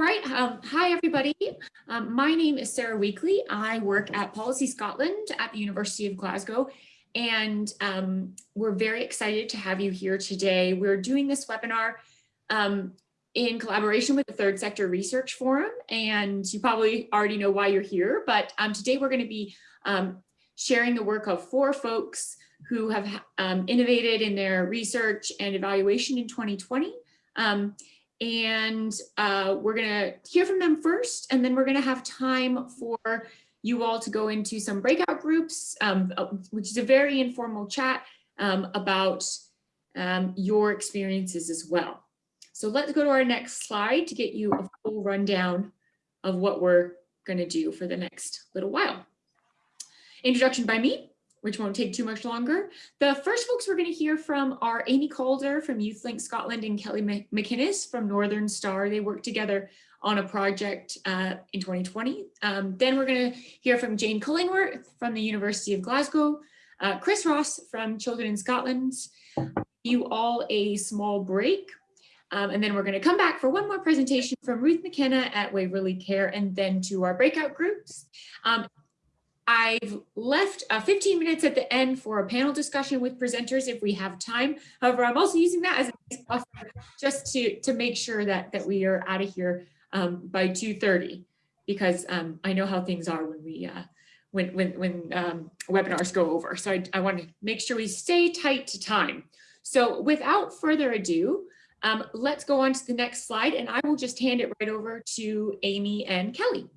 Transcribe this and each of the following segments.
All right. Um, hi, everybody. Um, my name is Sarah Weakley. I work at Policy Scotland at the University of Glasgow, and um, we're very excited to have you here today. We're doing this webinar um, in collaboration with the Third Sector Research Forum, and you probably already know why you're here, but um, today we're going to be um, sharing the work of four folks who have innovated in their research and evaluation in 2020. Um, and uh, we're gonna hear from them first, and then we're gonna have time for you all to go into some breakout groups, um, uh, which is a very informal chat um, about um, your experiences as well. So let's go to our next slide to get you a full rundown of what we're gonna do for the next little while. Introduction by me which won't take too much longer. The first folks we're going to hear from are Amy Calder from YouthLink Scotland and Kelly McInnes from Northern Star. They worked together on a project uh, in 2020. Um, then we're going to hear from Jane Cullingworth from the University of Glasgow, uh, Chris Ross from Children in Scotland, you all a small break. Um, and then we're going to come back for one more presentation from Ruth McKenna at Waverley Care and then to our breakout groups. Um, I've left uh, 15 minutes at the end for a panel discussion with presenters if we have time. However, I'm also using that as a buffer just to, to make sure that, that we are out of here um, by 2.30 because um, I know how things are when we uh, when, when, when um, webinars go over. So I, I want to make sure we stay tight to time. So without further ado, um, let's go on to the next slide and I will just hand it right over to Amy and Kelly.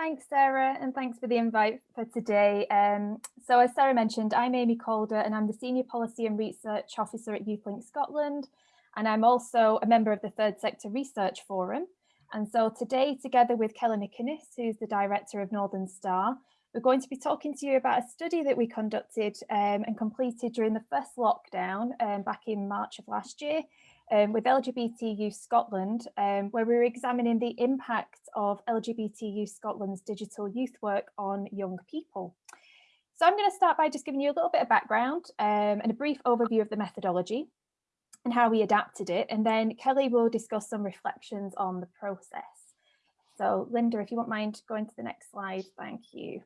Thanks, Sarah, and thanks for the invite for today. Um, so as Sarah mentioned, I'm Amy Calder and I'm the Senior Policy and Research Officer at YouthLink Scotland. And I'm also a member of the Third Sector Research Forum. And so today, together with Kelly McInnes, who's the Director of Northern Star, we're going to be talking to you about a study that we conducted um, and completed during the first lockdown um, back in March of last year um, with LGBT Youth Scotland, um, where we were examining the impact of LGBT Youth Scotland's digital youth work on young people. So I'm going to start by just giving you a little bit of background um, and a brief overview of the methodology and how we adapted it. And then Kelly will discuss some reflections on the process. So Linda, if you won't mind going to the next slide, thank you.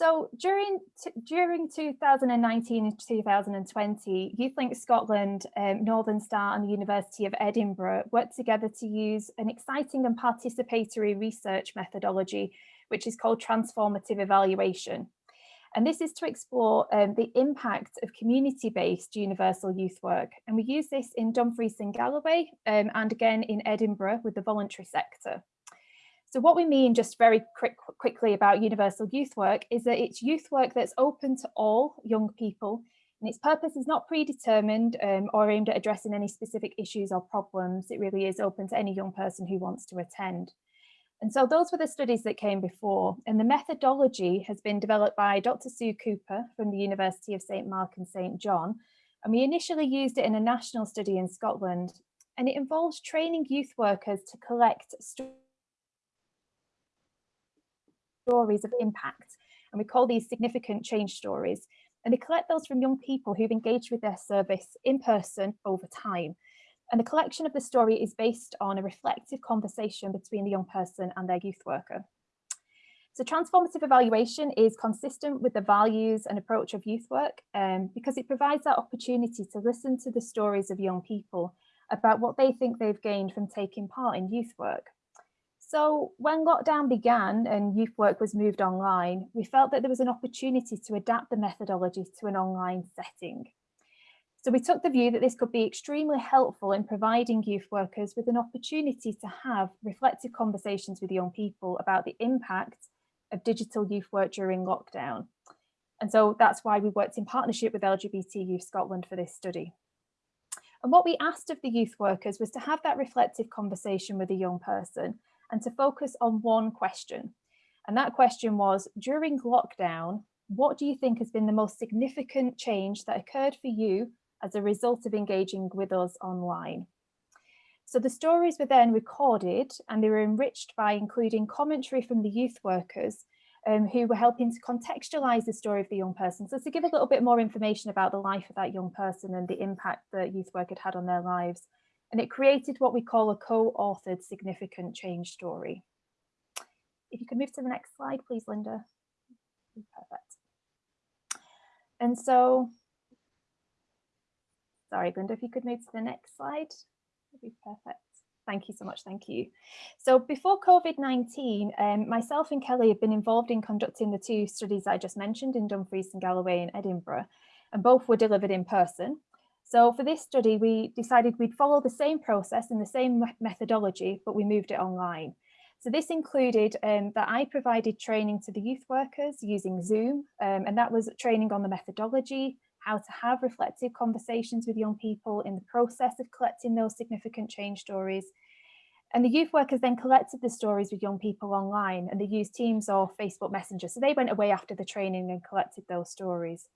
So during during 2019 and 2020, YouthLink Scotland, um, Northern Star and the University of Edinburgh worked together to use an exciting and participatory research methodology, which is called transformative evaluation. And this is to explore um, the impact of community-based universal youth work. And we use this in Dumfries and Galloway um, and again in Edinburgh with the voluntary sector. So what we mean just very quick, quickly about universal youth work is that it's youth work that's open to all young people and its purpose is not predetermined um, or aimed at addressing any specific issues or problems. It really is open to any young person who wants to attend. And so those were the studies that came before and the methodology has been developed by Dr. Sue Cooper from the University of St Mark and St John. And we initially used it in a national study in Scotland and it involves training youth workers to collect stories of impact. And we call these significant change stories. And they collect those from young people who've engaged with their service in person over time. And the collection of the story is based on a reflective conversation between the young person and their youth worker. So transformative evaluation is consistent with the values and approach of youth work um, because it provides that opportunity to listen to the stories of young people about what they think they've gained from taking part in youth work. So when lockdown began and youth work was moved online, we felt that there was an opportunity to adapt the methodology to an online setting. So we took the view that this could be extremely helpful in providing youth workers with an opportunity to have reflective conversations with young people about the impact of digital youth work during lockdown. And so that's why we worked in partnership with LGBT Youth Scotland for this study. And what we asked of the youth workers was to have that reflective conversation with a young person and to focus on one question. And that question was, during lockdown, what do you think has been the most significant change that occurred for you as a result of engaging with us online? So the stories were then recorded and they were enriched by including commentary from the youth workers um, who were helping to contextualize the story of the young person. So to give a little bit more information about the life of that young person and the impact that youth work had had on their lives and it created what we call a co-authored significant change story. If you could move to the next slide, please, Linda. Perfect. And so, sorry, Linda, if you could move to the next slide, that'd be perfect. Thank you so much. Thank you. So before COVID-19, um, myself and Kelly have been involved in conducting the two studies I just mentioned in Dumfries and Galloway and Edinburgh, and both were delivered in person. So for this study, we decided we'd follow the same process and the same methodology, but we moved it online. So this included um, that I provided training to the youth workers using Zoom, um, and that was training on the methodology, how to have reflective conversations with young people in the process of collecting those significant change stories. And the youth workers then collected the stories with young people online and they used Teams or Facebook Messenger. So they went away after the training and collected those stories.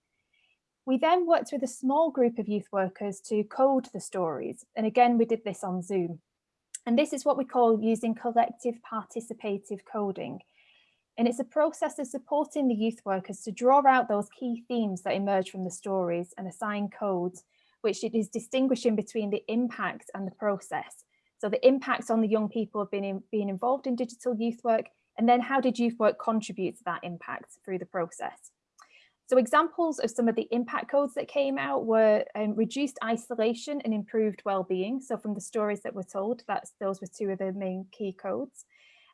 We then worked with a small group of youth workers to code the stories. And again, we did this on Zoom. And this is what we call using collective participative coding. And it's a process of supporting the youth workers to draw out those key themes that emerge from the stories and assign codes, which it is distinguishing between the impact and the process. So the impacts on the young people of being, in, being involved in digital youth work, and then how did youth work contribute to that impact through the process? So examples of some of the impact codes that came out were um, reduced isolation and improved well-being. So from the stories that were told, that's those were two of the main key codes.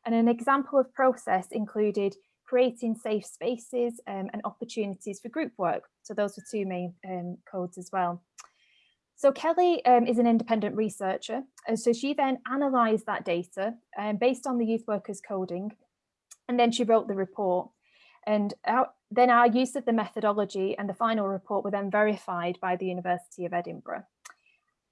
And an example of process included creating safe spaces um, and opportunities for group work. So those were two main um, codes as well. So Kelly um, is an independent researcher. And so she then analysed that data um, based on the youth workers coding. And then she wrote the report. And our, then our use of the methodology and the final report were then verified by the University of Edinburgh.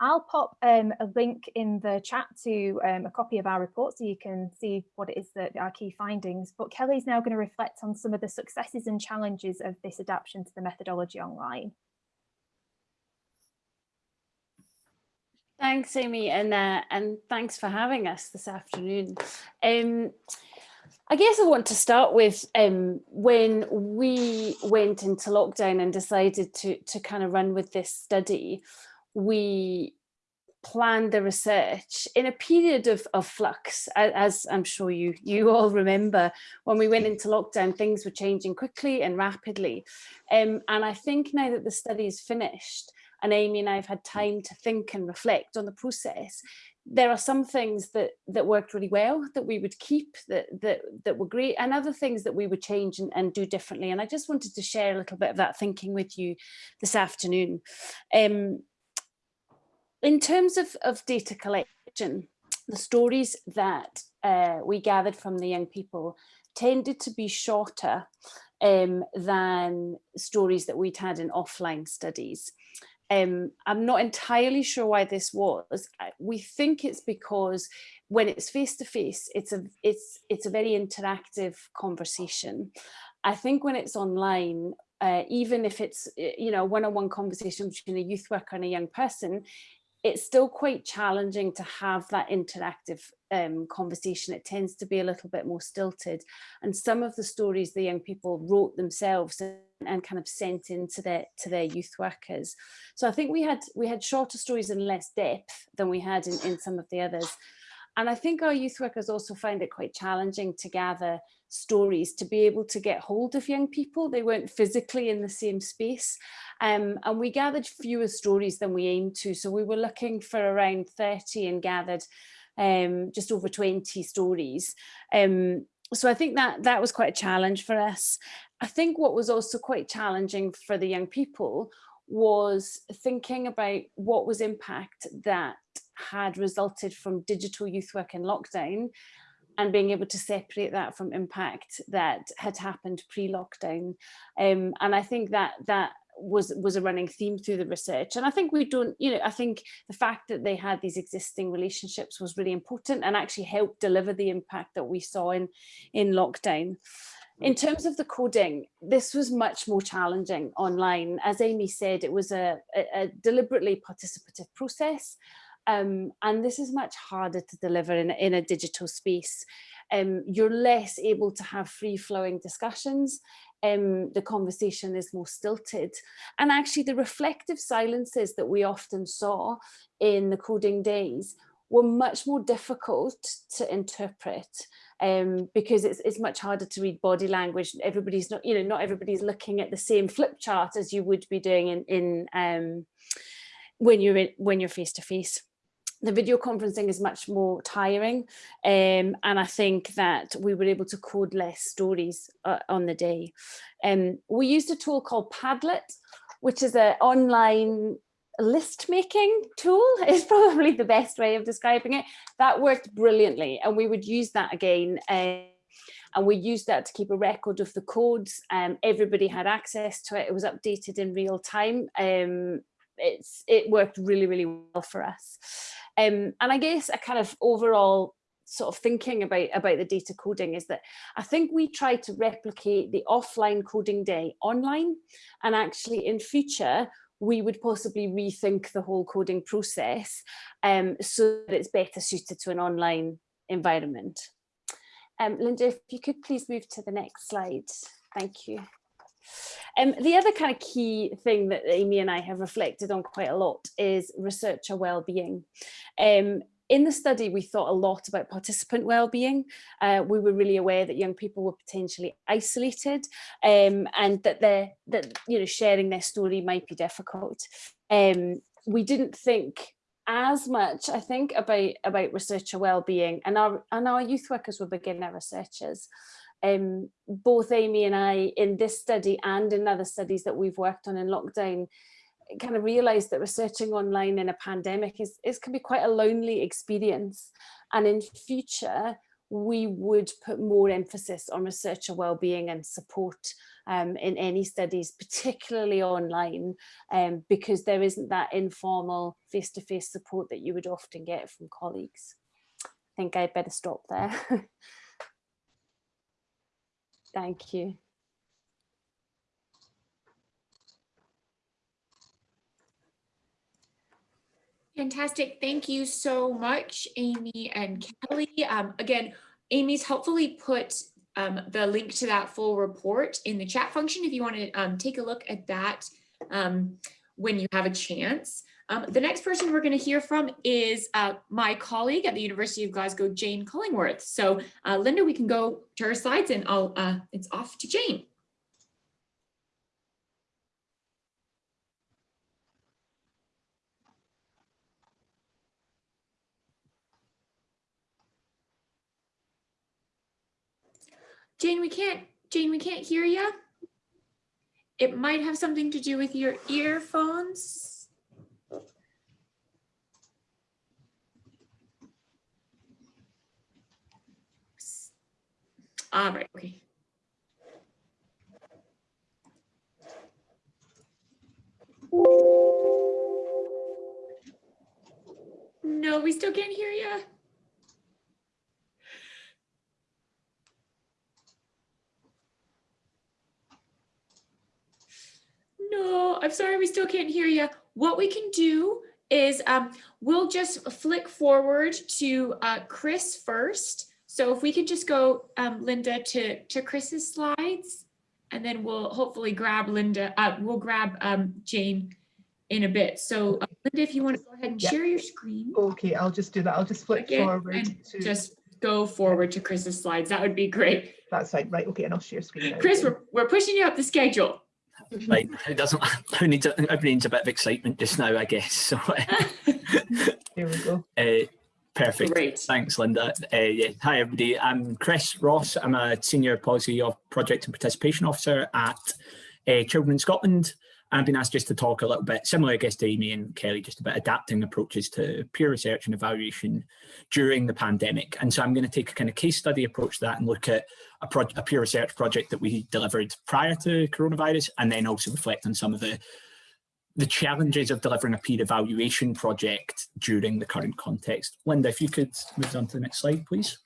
I'll pop um, a link in the chat to um, a copy of our report so you can see what it is that our key findings. But Kelly's now going to reflect on some of the successes and challenges of this adaptation to the methodology online. Thanks, Amy, and uh, and thanks for having us this afternoon. Um, I guess I want to start with um, when we went into lockdown and decided to, to kind of run with this study, we planned the research in a period of, of flux, as I'm sure you, you all remember, when we went into lockdown, things were changing quickly and rapidly. Um, and I think now that the study is finished, and Amy and I have had time to think and reflect on the process, there are some things that that worked really well that we would keep that that that were great and other things that we would change and, and do differently and I just wanted to share a little bit of that thinking with you this afternoon. Um, in terms of, of data collection the stories that uh, we gathered from the young people tended to be shorter um, than stories that we'd had in offline studies um, I'm not entirely sure why this was. We think it's because when it's face to face, it's a it's it's a very interactive conversation. I think when it's online, uh, even if it's you know one-on-one -on -one conversation between a youth worker and a young person, it's still quite challenging to have that interactive um, conversation. It tends to be a little bit more stilted. And some of the stories the young people wrote themselves and, and kind of sent into their to their youth workers. So I think we had we had shorter stories and less depth than we had in, in some of the others. And I think our youth workers also find it quite challenging to gather stories to be able to get hold of young people. They weren't physically in the same space. Um, and we gathered fewer stories than we aimed to. So we were looking for around 30 and gathered um, just over 20 stories. Um, so I think that that was quite a challenge for us. I think what was also quite challenging for the young people was thinking about what was impact that had resulted from digital youth work in lockdown and being able to separate that from impact that had happened pre-lockdown. Um, and I think that that was was a running theme through the research and I think we don't you know I think the fact that they had these existing relationships was really important and actually helped deliver the impact that we saw in in lockdown in terms of the coding, this was much more challenging online. As Amy said, it was a, a, a deliberately participative process. Um, and this is much harder to deliver in, in a digital space. Um, you're less able to have free flowing discussions. um, the conversation is more stilted. And actually the reflective silences that we often saw in the coding days were much more difficult to interpret um, because it's, it's much harder to read body language. Everybody's not, you know, not everybody's looking at the same flip chart as you would be doing in, in um, when you're in, when you're face to face the video conferencing is much more tiring um, and I think that we were able to code less stories uh, on the day. Um, we used a tool called Padlet, which is an online list making tool is probably the best way of describing it. That worked brilliantly and we would use that again. Uh, and we used that to keep a record of the codes. Um, everybody had access to it. It was updated in real time. Um, it's it worked really, really well for us. Um, and I guess a kind of overall sort of thinking about about the data coding is that I think we try to replicate the offline coding day online and actually in future we would possibly rethink the whole coding process um, so that it's better suited to an online environment. Um, Linda, if you could please move to the next slide. Thank you. Um, the other kind of key thing that Amy and I have reflected on quite a lot is researcher well-being. Um, in the study, we thought a lot about participant well-being. Uh, we were really aware that young people were potentially isolated um, and that they're, that you know sharing their story might be difficult. Um, we didn't think as much, I think, about about researcher well-being, and our and our youth workers were beginner researchers um, both Amy and I in this study and in other studies that we've worked on in lockdown kind of realized that researching online in a pandemic is, is can be quite a lonely experience and in future we would put more emphasis on researcher well-being and support um, in any studies, particularly online, um, because there isn't that informal face-to-face -face support that you would often get from colleagues. I think I'd better stop there. Thank you. Fantastic. Thank you so much, Amy and Kelly. Um, again, Amy's helpfully put um, the link to that full report in the chat function if you want to um, take a look at that um, when you have a chance. Um, the next person we're going to hear from is uh, my colleague at the University of Glasgow, Jane Cullingworth. So uh, Linda, we can go to her slides and I'll, uh, it's off to Jane. Jane, we can't, Jane, we can't hear you. It might have something to do with your earphones. Ah, right, okay. No, we still can't hear you. No, I'm sorry, we still can't hear you. What we can do is um, we'll just flick forward to uh, Chris first so if we could just go, um, Linda, to, to Chris's slides, and then we'll hopefully grab Linda, uh, we'll grab um, Jane in a bit. So uh, Linda, if you want to go ahead and share your screen. Okay, I'll just do that. I'll just flip again, forward and to just go forward to Chris's slides. That would be great. That's fine. Right. Okay, and I'll share screen. Now. Chris, we're, we're pushing you up the schedule. Right, it doesn't. Who needs? Everybody needs a bit of excitement just now, I guess. So there we go. Uh, Perfect. Great. Thanks, Linda. Uh, yeah. Hi, everybody. I'm Chris Ross. I'm a Senior Policy of Project and Participation Officer at uh, Children in Scotland. I've been asked just to talk a little bit, similar I guess to Amy and Kelly, just about adapting approaches to peer research and evaluation during the pandemic. And so I'm going to take a kind of case study approach to that and look at a, a peer research project that we delivered prior to coronavirus, and then also reflect on some of the the challenges of delivering a peer evaluation project during the current context. Linda, if you could move on to the next slide, please.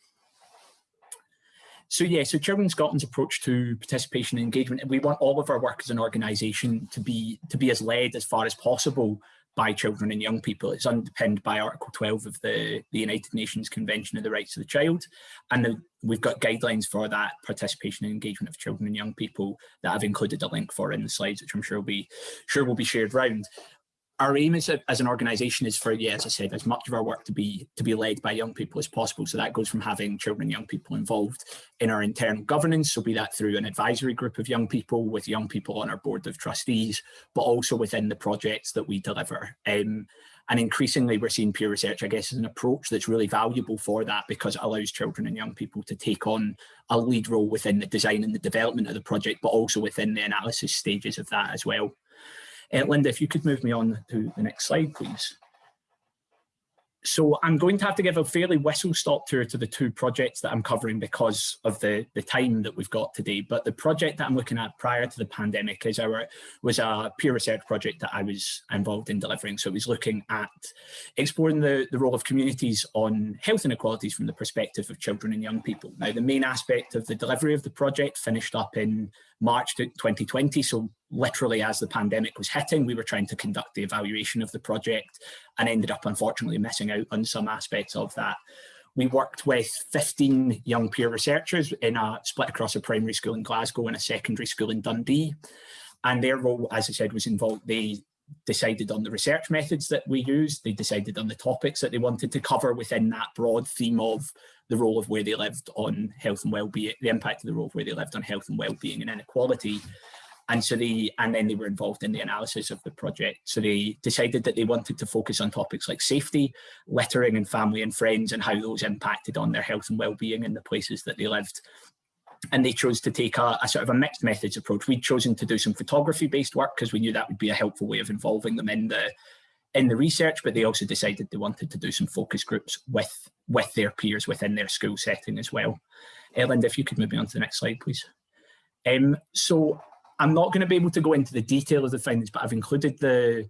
So yeah, so Children Scotland's approach to participation and engagement, we want all of our work as an organisation to be to be as led as far as possible by children and young people. It's underpinned by Article 12 of the, the United Nations Convention of the Rights of the Child. And the, we've got guidelines for that participation and engagement of children and young people that I've included a link for in the slides, which I'm sure will be, sure will be shared round our aim as, as an organisation is for, yeah, as I said, as much of our work to be to be led by young people as possible. So that goes from having children and young people involved in our internal governance, so be that through an advisory group of young people with young people on our board of trustees, but also within the projects that we deliver. Um, and increasingly we're seeing peer research, I guess, as an approach that's really valuable for that because it allows children and young people to take on a lead role within the design and the development of the project, but also within the analysis stages of that as well. Uh, Linda, if you could move me on to the next slide, please. So I'm going to have to give a fairly whistle stop tour to the two projects that I'm covering because of the, the time that we've got today. But the project that I'm looking at prior to the pandemic is our was a peer research project that I was involved in delivering. So it was looking at exploring the, the role of communities on health inequalities from the perspective of children and young people. Now, the main aspect of the delivery of the project finished up in March 2020. So literally as the pandemic was hitting, we were trying to conduct the evaluation of the project and ended up unfortunately missing out on some aspects of that. We worked with 15 young peer researchers in a split across a primary school in Glasgow and a secondary school in Dundee. And their role, as I said, was involved, they decided on the research methods that we used, they decided on the topics that they wanted to cover within that broad theme of the role of where they lived on health and well-being, the impact of the role of where they lived on health and well-being and inequality. And so they, and then they were involved in the analysis of the project. So they decided that they wanted to focus on topics like safety, littering and family and friends and how those impacted on their health and well-being in the places that they lived. And they chose to take a, a sort of a mixed methods approach. We'd chosen to do some photography based work because we knew that would be a helpful way of involving them in the, in the research, but they also decided they wanted to do some focus groups with, with their peers within their school setting as well. Ellen, if you could move me on to the next slide, please. Um, so I'm not going to be able to go into the detail of the findings, but I've included the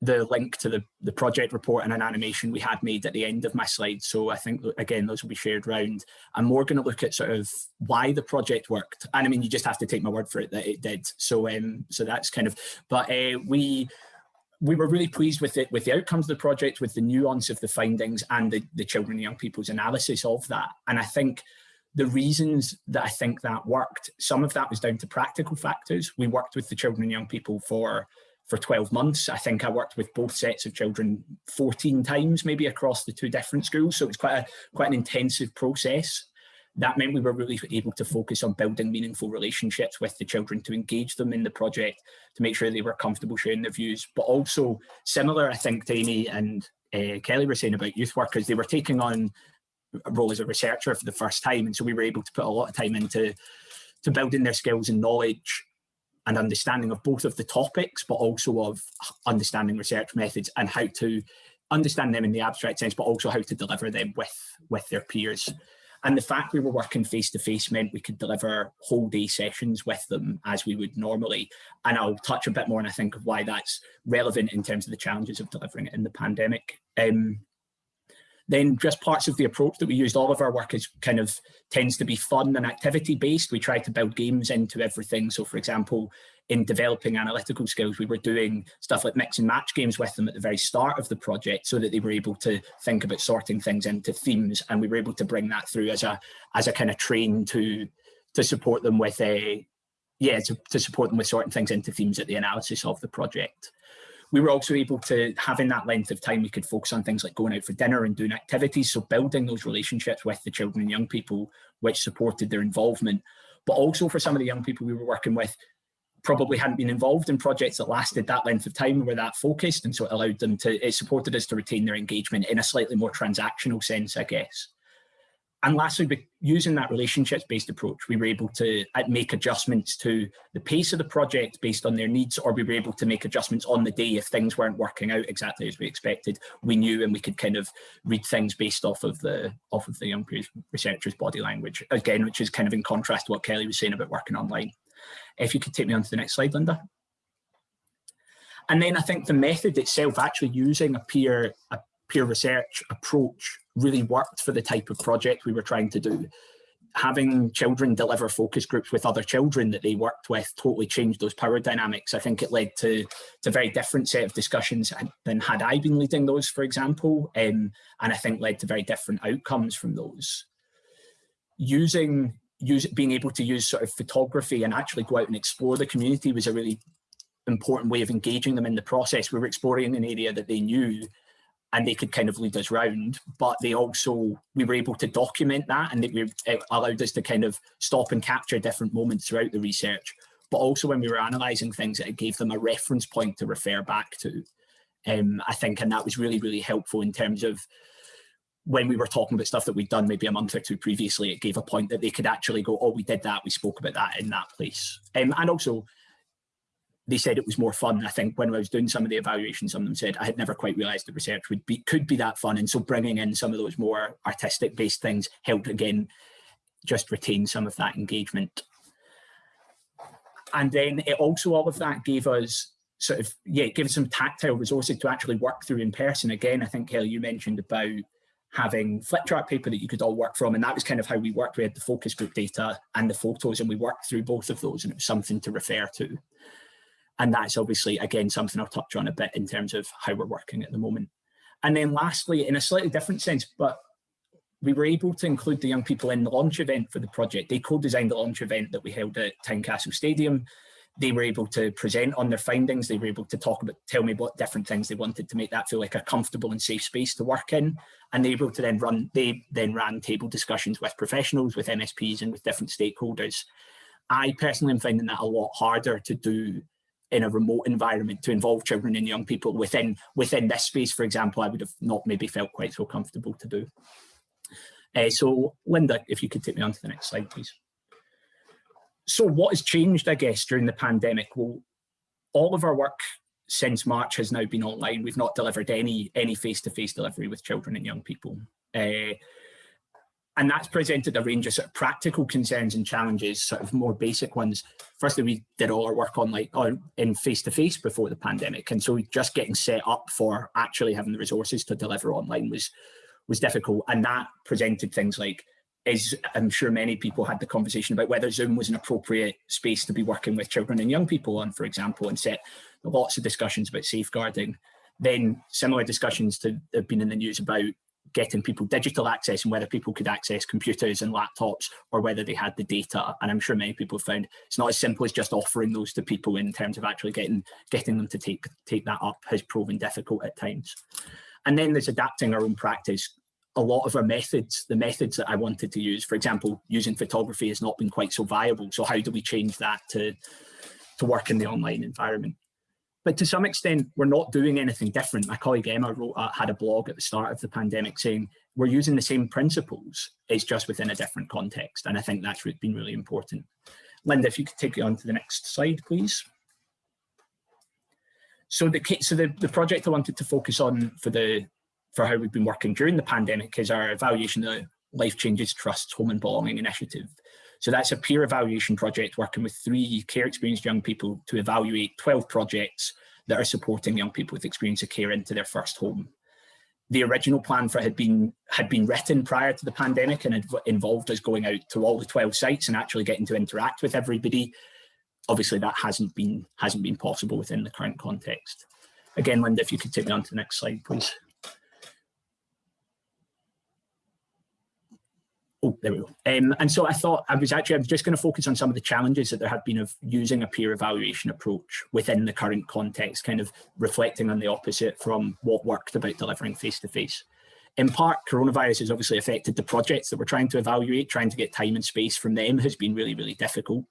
the link to the, the project report and an animation we had made at the end of my slides. So I think, again, those will be shared around. I'm more going to look at sort of why the project worked. And I mean, you just have to take my word for it that it did. So um, so that's kind of, but uh, we, we were really pleased with it, with the outcomes of the project, with the nuance of the findings and the, the children and young people's analysis of that. And I think the reasons that I think that worked, some of that was down to practical factors. We worked with the children and young people for for 12 months. I think I worked with both sets of children 14 times, maybe across the two different schools. So it's quite a quite an intensive process. That meant we were really able to focus on building meaningful relationships with the children to engage them in the project, to make sure they were comfortable sharing their views, but also similar, I think, to Amy and uh, Kelly were saying about youth workers, they were taking on a role as a researcher for the first time. And so we were able to put a lot of time into to building their skills and knowledge and understanding of both of the topics, but also of understanding research methods and how to understand them in the abstract sense, but also how to deliver them with, with their peers. And the fact we were working face to face meant we could deliver whole day sessions with them as we would normally. And I'll touch a bit more, and I think of why that's relevant in terms of the challenges of delivering it in the pandemic. Um, then just parts of the approach that we used, all of our work is kind of tends to be fun and activity based. We try to build games into everything. So for example, in developing analytical skills, we were doing stuff like mix and match games with them at the very start of the project so that they were able to think about sorting things into themes. And we were able to bring that through as a as a kind of train to to support them with a yeah, to, to support them with sorting things into themes at the analysis of the project we were also able to, having that length of time, we could focus on things like going out for dinner and doing activities. So building those relationships with the children and young people, which supported their involvement. But also for some of the young people we were working with, probably hadn't been involved in projects that lasted that length of time were that focused. And so it allowed them to, it supported us to retain their engagement in a slightly more transactional sense, I guess. And lastly, using that relationships-based approach, we were able to uh, make adjustments to the pace of the project based on their needs, or we were able to make adjustments on the day if things weren't working out exactly as we expected. We knew and we could kind of read things based off of the off of the young researchers' body language, again, which is kind of in contrast to what Kelly was saying about working online. If you could take me on to the next slide, Linda. And then I think the method itself, actually using a peer, a peer research approach really worked for the type of project we were trying to do. having children deliver focus groups with other children that they worked with totally changed those power dynamics. I think it led to, to a very different set of discussions than had I been leading those, for example, um, and I think led to very different outcomes from those. Using, use, being able to use sort of photography and actually go out and explore the community was a really important way of engaging them in the process. We were exploring an area that they knew and they could kind of lead us round, but they also, we were able to document that and it, allowed us to kind of stop and capture different moments throughout the research. But also when we were analysing things, it gave them a reference point to refer back to, um, I think, and that was really, really helpful in terms of when we were talking about stuff that we'd done maybe a month or two previously, it gave a point that they could actually go, oh, we did that, we spoke about that in that place. Um, and also they said it was more fun. I think when I was doing some of the evaluations, some of them said I had never quite realized the research would be could be that fun. And so bringing in some of those more artistic based things helped again just retain some of that engagement. And then it also all of that gave us sort of, yeah, it gave us some tactile resources to actually work through in person. Again, I think Kelly, you mentioned about having flip chart paper that you could all work from. And that was kind of how we worked. We had the focus group data and the photos and we worked through both of those and it was something to refer to. And that's obviously, again, something I'll touch on a bit in terms of how we're working at the moment. And then lastly, in a slightly different sense, but we were able to include the young people in the launch event for the project. They co-designed the launch event that we held at Tynecastle Stadium. They were able to present on their findings. They were able to talk about, tell me what different things they wanted to make that feel like a comfortable and safe space to work in. And they were able to then run, they then ran table discussions with professionals, with MSPs and with different stakeholders. I personally am finding that a lot harder to do in a remote environment to involve children and young people within within this space, for example, I would have not maybe felt quite so comfortable to do. Uh, so Linda, if you could take me on to the next slide, please. So what has changed, I guess, during the pandemic? Well, all of our work since March has now been online. We've not delivered any any face-to-face -face delivery with children and young people. Uh, and that's presented a range of sort of practical concerns and challenges, sort of more basic ones. Firstly, we did all our work on like on in face-to-face -face before the pandemic. And so just getting set up for actually having the resources to deliver online was, was difficult. And that presented things like, is I'm sure many people had the conversation about whether Zoom was an appropriate space to be working with children and young people on, for example, and set lots of discussions about safeguarding. Then similar discussions to have been in the news about getting people digital access and whether people could access computers and laptops or whether they had the data. And I'm sure many people found it's not as simple as just offering those to people in terms of actually getting getting them to take take that up has proven difficult at times. And then there's adapting our own practice. A lot of our methods, the methods that I wanted to use, for example, using photography has not been quite so viable. So how do we change that to, to work in the online environment? But to some extent, we're not doing anything different. My colleague Emma wrote, uh, had a blog at the start of the pandemic saying, we're using the same principles, it's just within a different context. And I think that's been really important. Linda, if you could take it on to the next slide, please. So the so the, the project I wanted to focus on for the for how we've been working during the pandemic is our evaluation of Life Changes Trust Home and Belonging Initiative. So that's a peer evaluation project working with three care experienced young people to evaluate 12 projects that are supporting young people with experience of care into their first home. The original plan for had been had been written prior to the pandemic and involved us going out to all the 12 sites and actually getting to interact with everybody. Obviously that hasn't been hasn't been possible within the current context. Again, Linda, if you could take me on to the next slide, please. Oh, there we go. Um, and so I thought I was actually, I was just going to focus on some of the challenges that there had been of using a peer evaluation approach within the current context, kind of reflecting on the opposite from what worked about delivering face-to-face. -face. In part, coronavirus has obviously affected the projects that we're trying to evaluate, trying to get time and space from them has been really, really difficult.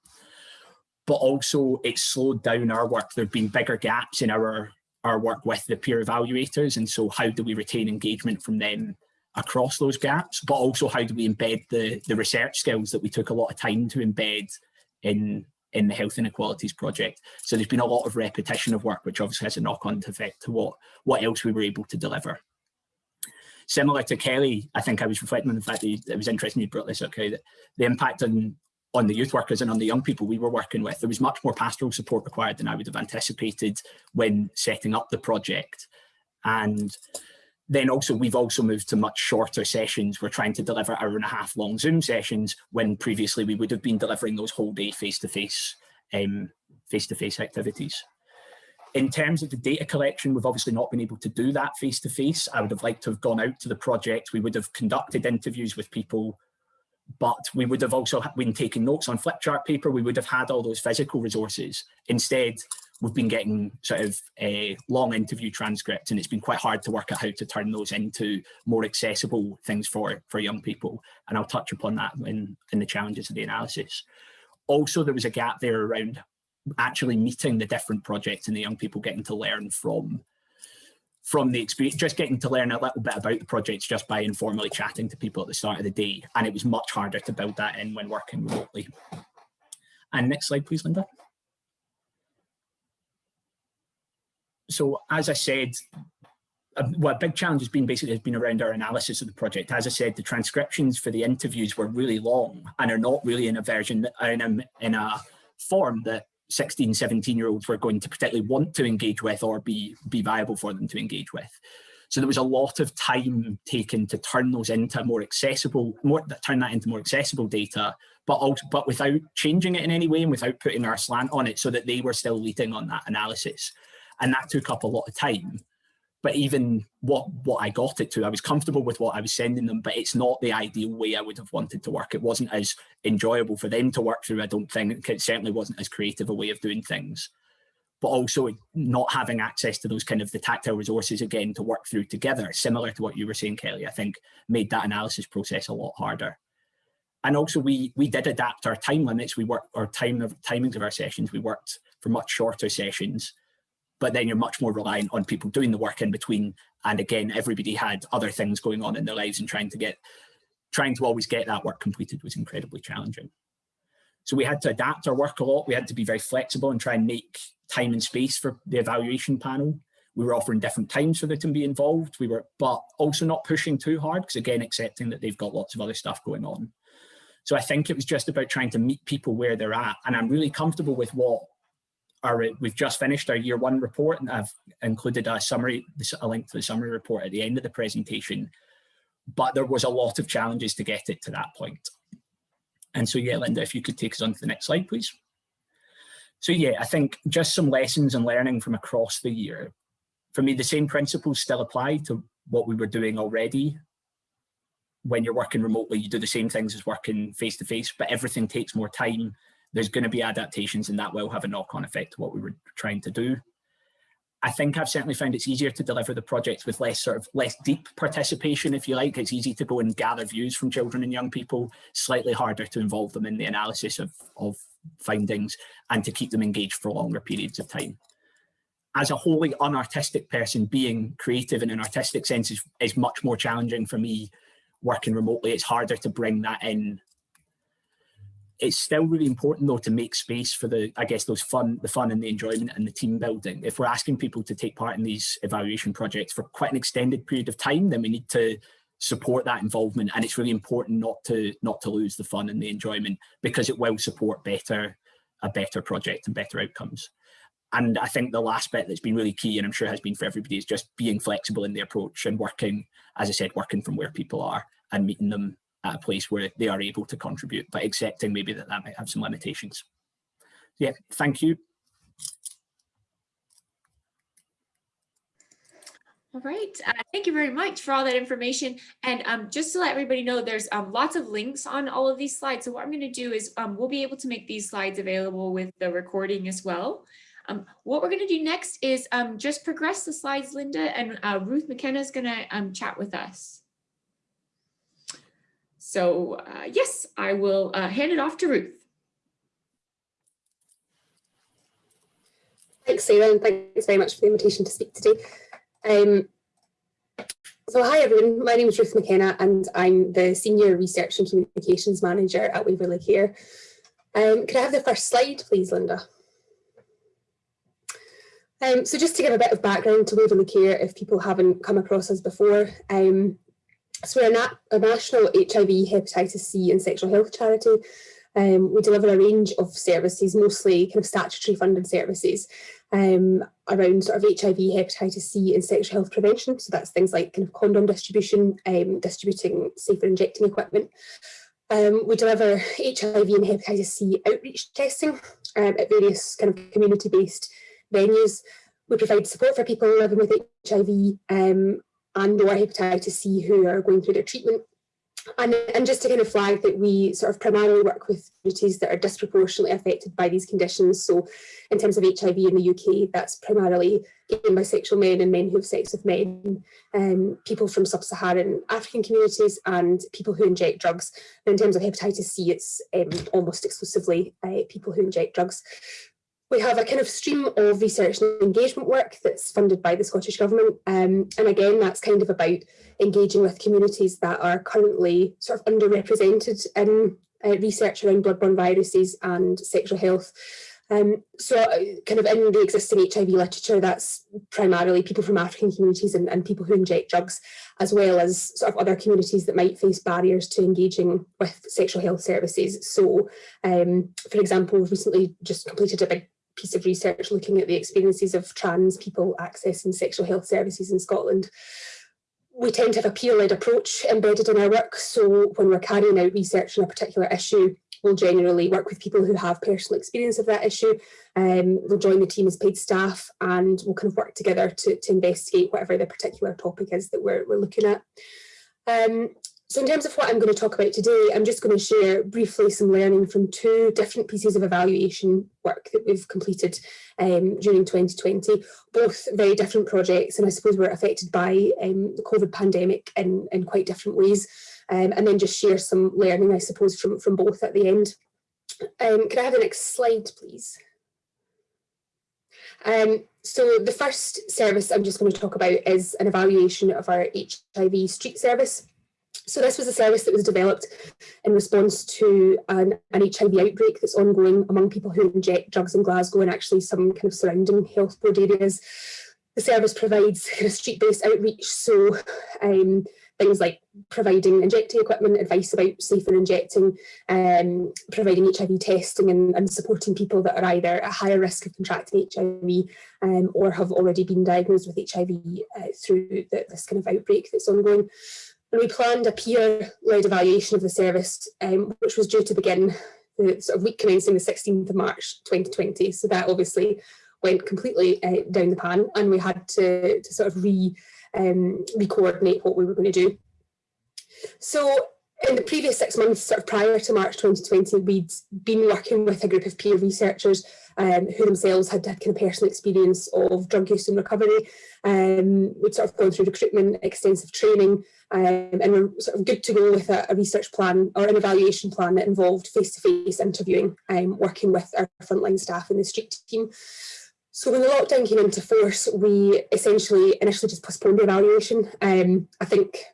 But also it's slowed down our work. There have been bigger gaps in our, our work with the peer evaluators. And so how do we retain engagement from them across those gaps, but also how do we embed the, the research skills that we took a lot of time to embed in, in the Health Inequalities Project. So there's been a lot of repetition of work, which obviously has a knock-on effect to what, what else we were able to deliver. Similar to Kelly, I think I was reflecting on the fact that it was interesting you brought this up, that the impact on on the youth workers and on the young people we were working with, there was much more pastoral support required than I would have anticipated when setting up the project. And then also we've also moved to much shorter sessions. We're trying to deliver hour and a half long Zoom sessions when previously we would have been delivering those whole day face-to-face um, face-to-face activities. In terms of the data collection, we've obviously not been able to do that face-to-face. -face. I would have liked to have gone out to the project. We would have conducted interviews with people, but we would have also been taking notes on flip chart paper. We would have had all those physical resources. Instead, we've been getting sort of a long interview transcripts and it's been quite hard to work out how to turn those into more accessible things for, for young people. And I'll touch upon that in, in the challenges of the analysis. Also, there was a gap there around actually meeting the different projects and the young people getting to learn from from the experience, just getting to learn a little bit about the projects just by informally chatting to people at the start of the day. And it was much harder to build that in when working remotely. And next slide, please, Linda. So as I said, a, well, a big challenge has been basically has been around our analysis of the project. As I said, the transcriptions for the interviews were really long and are not really in a version in a, in a form that 16, 17 year olds were going to particularly want to engage with or be, be viable for them to engage with. So there was a lot of time taken to turn those into more accessible, more turn that into more accessible data, but also but without changing it in any way and without putting our slant on it so that they were still leading on that analysis and that took up a lot of time but even what what I got it to, I was comfortable with what I was sending them, but it's not the ideal way I would have wanted to work. It wasn't as enjoyable for them to work through. I don't think it certainly wasn't as creative a way of doing things, but also not having access to those kind of the tactile resources again to work through together, similar to what you were saying, Kelly, I think made that analysis process a lot harder. And also we we did adapt our time limits. We worked our time of timings of our sessions. We worked for much shorter sessions but then you're much more reliant on people doing the work in between. And again, everybody had other things going on in their lives and trying to get, trying to always get that work completed was incredibly challenging. So we had to adapt our work a lot. We had to be very flexible and try and make time and space for the evaluation panel. We were offering different times for them to be involved. We were, but also not pushing too hard because again, accepting that they've got lots of other stuff going on. So I think it was just about trying to meet people where they're at. And I'm really comfortable with what our, we've just finished our year one report and I've included a summary, a link to the summary report at the end of the presentation, but there was a lot of challenges to get it to that point. And so, yeah, Linda, if you could take us on to the next slide, please. So yeah, I think just some lessons and learning from across the year. For me, the same principles still apply to what we were doing already. When you're working remotely, you do the same things as working face to face, but everything takes more time there's going to be adaptations and that will have a knock-on effect to what we were trying to do. I think I've certainly found it's easier to deliver the projects with less sort of less deep participation, if you like. It's easy to go and gather views from children and young people, slightly harder to involve them in the analysis of, of findings and to keep them engaged for longer periods of time. As a wholly unartistic person, being creative in an artistic sense is, is much more challenging for me working remotely. It's harder to bring that in it's still really important though to make space for the i guess those fun the fun and the enjoyment and the team building. If we're asking people to take part in these evaluation projects for quite an extended period of time then we need to support that involvement. And it's really important not to not to lose the fun and the enjoyment because it will support better a better project and better outcomes. And i think the last bit that's been really key and i'm sure has been for everybody is just being flexible in the approach and working as i said working from where people are and meeting them at a place where they are able to contribute, but accepting maybe that that might have some limitations. Yeah, thank you. All right, uh, thank you very much for all that information. And um, just to let everybody know, there's um, lots of links on all of these slides. So what I'm going to do is um, we'll be able to make these slides available with the recording as well. Um, what we're going to do next is um, just progress the slides, Linda, and uh, Ruth McKenna is going to um, chat with us. So uh, yes, I will uh, hand it off to Ruth. Thanks, Sarah, and thanks very much for the invitation to speak today. Um, so hi everyone, my name is Ruth McKenna and I'm the Senior Research and Communications Manager at Waverley Care. Um, could I have the first slide please, Linda? Um, so just to give a bit of background to Waverley Care if people haven't come across us before, um, so we're a, national HIV, hepatitis C and sexual health charity. Um, we deliver a range of services, mostly kind of statutory funded services. Um, around sort of HIV, hepatitis C and sexual health prevention. So that's things like kind of condom distribution, um, distributing safer injecting equipment. Um, we deliver HIV and hepatitis C outreach testing um, at various kind of community-based venues. We provide support for people living with HIV um, and or hepatitis C who are going through their treatment and, and just to kind of flag that we sort of primarily work with communities that are disproportionately affected by these conditions. So in terms of HIV in the UK, that's primarily gay and bisexual men and men who have sex with men, um, people from sub-Saharan African communities and people who inject drugs. And in terms of hepatitis C, it's um, almost exclusively uh, people who inject drugs. We have a kind of stream of research and engagement work that's funded by the Scottish Government. Um, and again, that's kind of about engaging with communities that are currently sort of underrepresented in uh, research around bloodborne viruses and sexual health. Um, so uh, kind of in the existing HIV literature, that's primarily people from African communities and, and, people who inject drugs, as well as sort of other communities that might face barriers to engaging with sexual health services. So, um, for example, recently just completed a big piece of research looking at the experiences of trans people accessing sexual health services in Scotland. We tend to have a peer-led approach embedded in our work, so when we're carrying out research on a particular issue, we'll generally work with people who have personal experience of that issue. Um, they'll join the team as paid staff and we'll kind of work together to, to investigate whatever the particular topic is that we're, we're looking at. Um, so in terms of what I'm going to talk about today, I'm just going to share briefly some learning from two different pieces of evaluation work that we've completed um, during 2020, both very different projects and I suppose were affected by um, the COVID pandemic in, in quite different ways. Um, and then just share some learning, I suppose, from, from both at the end. Um, can I have the next slide, please? Um, so the first service I'm just going to talk about is an evaluation of our HIV street service. So this was a service that was developed in response to an, an, HIV outbreak that's ongoing among people who inject drugs in Glasgow and actually some kind of surrounding health board areas. The service provides kind of street-based outreach, so um, things like providing injecting equipment, advice about safer injecting, um, providing HIV testing and, and, supporting people that are either at higher risk of contracting HIV um, or have already been diagnosed with HIV uh, through the, this kind of outbreak that's ongoing. We planned a peer-led evaluation of the service, um, which was due to begin the sort of week commencing the 16th of March 2020. So that obviously went completely uh, down the pan and we had to, to sort of re, um, re-coordinate what we were going to do. So in the previous six months, sort of prior to March 2020, we'd been working with a group of peer researchers um, who themselves had had kind of personal experience of drug use and recovery. Um, we'd sort of gone through recruitment, extensive training, um, and we're sort of good to go with a, a, research plan or an evaluation plan that involved face-to-face -face interviewing, um, working with our frontline staff in the street team. So when the lockdown came into force, we essentially initially just postponed the evaluation. Um, I think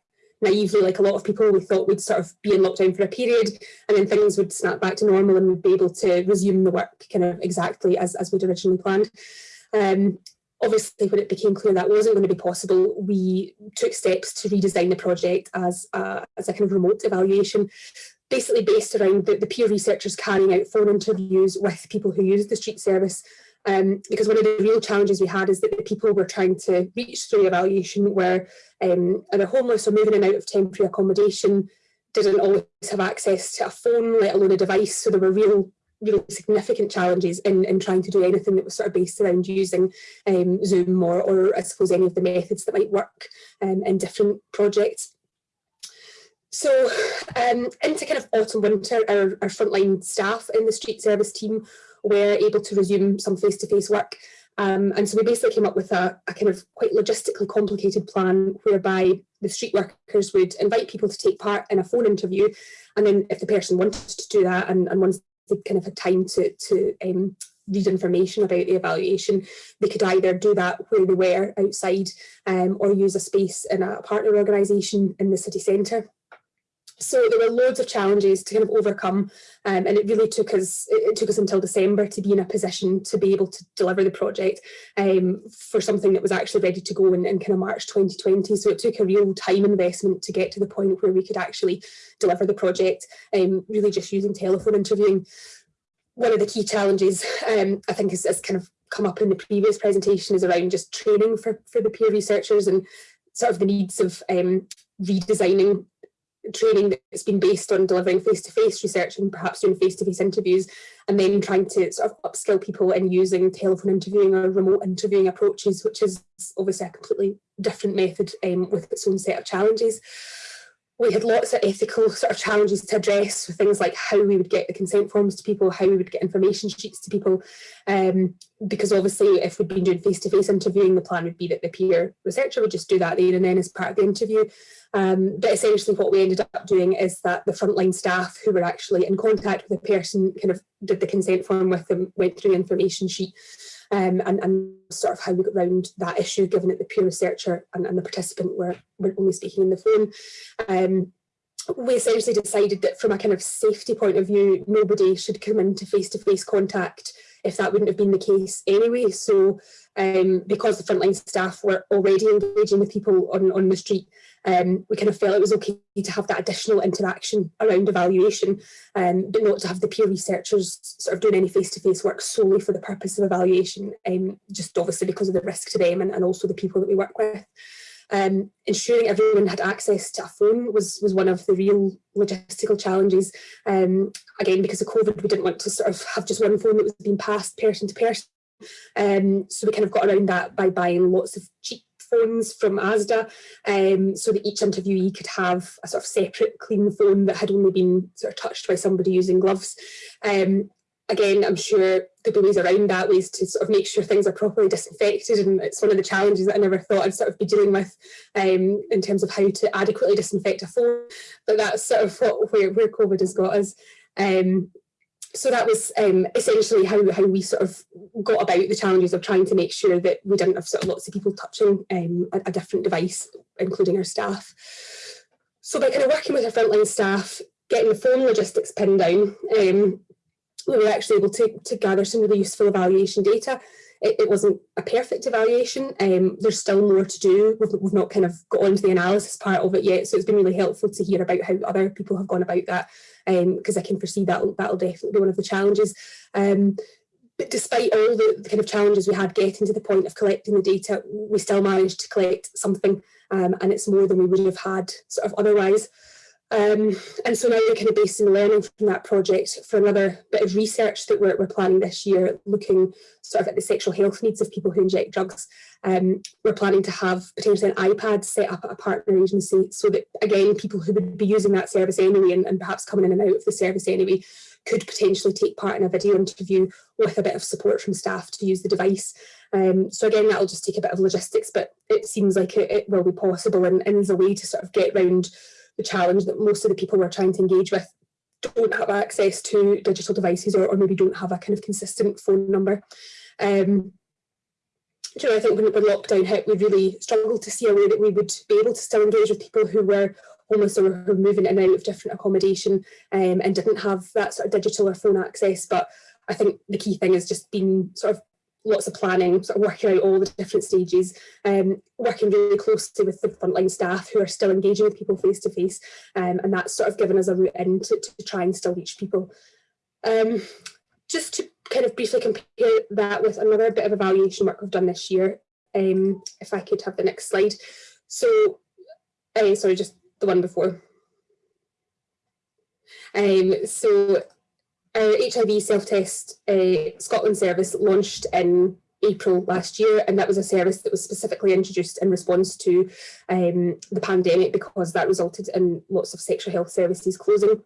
naively, like a lot of people, we thought we'd sort of be in lockdown for a period and then things would snap back to normal and we'd be able to resume the work kind of exactly as, as we'd originally planned. Um, obviously, when it became clear that wasn't going to be possible, we took steps to redesign the project as a, as a kind of remote evaluation, basically based around the, the peer researchers carrying out phone interviews with people who use the street service um, because one of the real challenges we had is that the people we're trying to reach through evaluation were um, either homeless or moving in out of temporary accommodation, didn't always have access to a phone, let alone a device. So there were real, real significant challenges in, in trying to do anything that was sort of based around using um, Zoom or, or I suppose any of the methods that might work um, in different projects. So um, into kind of autumn winter, our, our frontline staff in the street service team were able to resume some face-to-face -face work. Um, and so we basically came up with a, a, kind of quite logistically complicated plan whereby the street workers would invite people to take part in a phone interview. And then if the person wanted to do that and, and once they kind of had time to, to um, read information about the evaluation, they could either do that where they were outside um, or use a space in a partner organisation in the city centre. So there were loads of challenges to kind of overcome um, and it really took us it took us until December to be in a position to be able to deliver the project um, for something that was actually ready to go in, in kind of March 2020. So it took a real time investment to get to the point where we could actually deliver the project, um, really just using telephone interviewing. One of the key challenges um, I think has, is kind of come up in the previous presentation is around just training for, for the peer researchers and sort of the needs of um, redesigning training that's been based on delivering face-to-face -face research and perhaps doing face-to-face -face interviews and then trying to sort of upskill people in using telephone interviewing or remote interviewing approaches, which is obviously a completely different method um, with its own set of challenges we had lots of ethical sort of challenges to address with things like how we would get the consent forms to people, how we would get information sheets to people, um, because obviously if we'd been doing face-to-face -face interviewing, the plan would be that the peer researcher would just do that there and then as part of the interview. Um, but essentially what we ended up doing is that the frontline staff who were actually in contact with the person kind of did the consent form with them, went through the information sheet, um, and, and sort of how we got around that issue, given that the peer researcher and, and the participant were, were only speaking on the phone. Um, we essentially decided that from a kind of safety point of view, nobody should come into face-to-face -face contact if that wouldn't have been the case anyway. So um, because the frontline staff were already engaging with people on, on the street, um, we kind of felt it was okay to have that additional interaction around evaluation, um, but not to have the peer researchers sort of doing any face-to-face -face work solely for the purpose of evaluation, um, just obviously because of the risk to them and, and also the people that we work with. Um, ensuring everyone had access to a phone was, was one of the real logistical challenges. Um, again, because of COVID, we didn't want to sort of have just one phone that was being passed person to person. Um, so we kind of got around that by buying lots of cheap phones from Asda um, so that each interviewee could have a sort of separate clean phone that had only been sort of touched by somebody using gloves. Um, again, I'm sure there'll be ways around that, ways to sort of make sure things are properly disinfected. And it's one of the challenges that I never thought I'd sort of be dealing with um, in terms of how to adequately disinfect a phone. But that's sort of what, where, where COVID has got us. Um, so that was um, essentially how, how we sort of got about the challenges of trying to make sure that we didn't have sort of lots of people touching um, a, a, different device, including our staff. So by kind of working with our frontline staff, getting the phone logistics pinned down, um, we were actually able to, to gather some really useful evaluation data. It, it wasn't a perfect evaluation. Um, there's still more to do. We've, we've not kind of got onto the analysis part of it yet. So it's been really helpful to hear about how other people have gone about that because um, I can foresee that that'll definitely be one of the challenges. Um, but despite all the, the, kind of challenges we had getting to the point of collecting the data, we still managed to collect something um, and it's more than we would have had sort of otherwise. Um, and so now we're kind of based in learning from that project for another bit of research that we're, we're, planning this year, looking sort of at the sexual health needs of people who inject drugs. Um, we're planning to have potentially an iPad set up at a partner agency so that, again, people who would be using that service anyway and, and perhaps coming in and out of the service anyway could potentially take part in a video interview with a bit of support from staff to use the device. Um, so again, that'll just take a bit of logistics, but it seems like it, it will be possible and, and is a way to sort of get around the challenge that most of the people we're trying to engage with don't have access to digital devices or, or maybe don't have a kind of consistent phone number. Um, you know, I think when, when lockdown hit, we really struggled to see a way that we would be able to still engage with people who were homeless or were moving in and out of different accommodation um, and didn't have that sort of digital or phone access. But I think the key thing has just been sort of lots of planning, sort of working out all the different stages, um, working really closely with the frontline staff who are still engaging with people face to face. Um, and that's sort of given us a route in to, to try and still reach people. Um, just to kind of briefly compare that with another bit of evaluation work we've done this year, um, if I could have the next slide. So, uh, sorry, just the one before. Um, so our HIV self-test uh, Scotland service launched in April last year, and that was a service that was specifically introduced in response to um, the pandemic because that resulted in lots of sexual health services closing.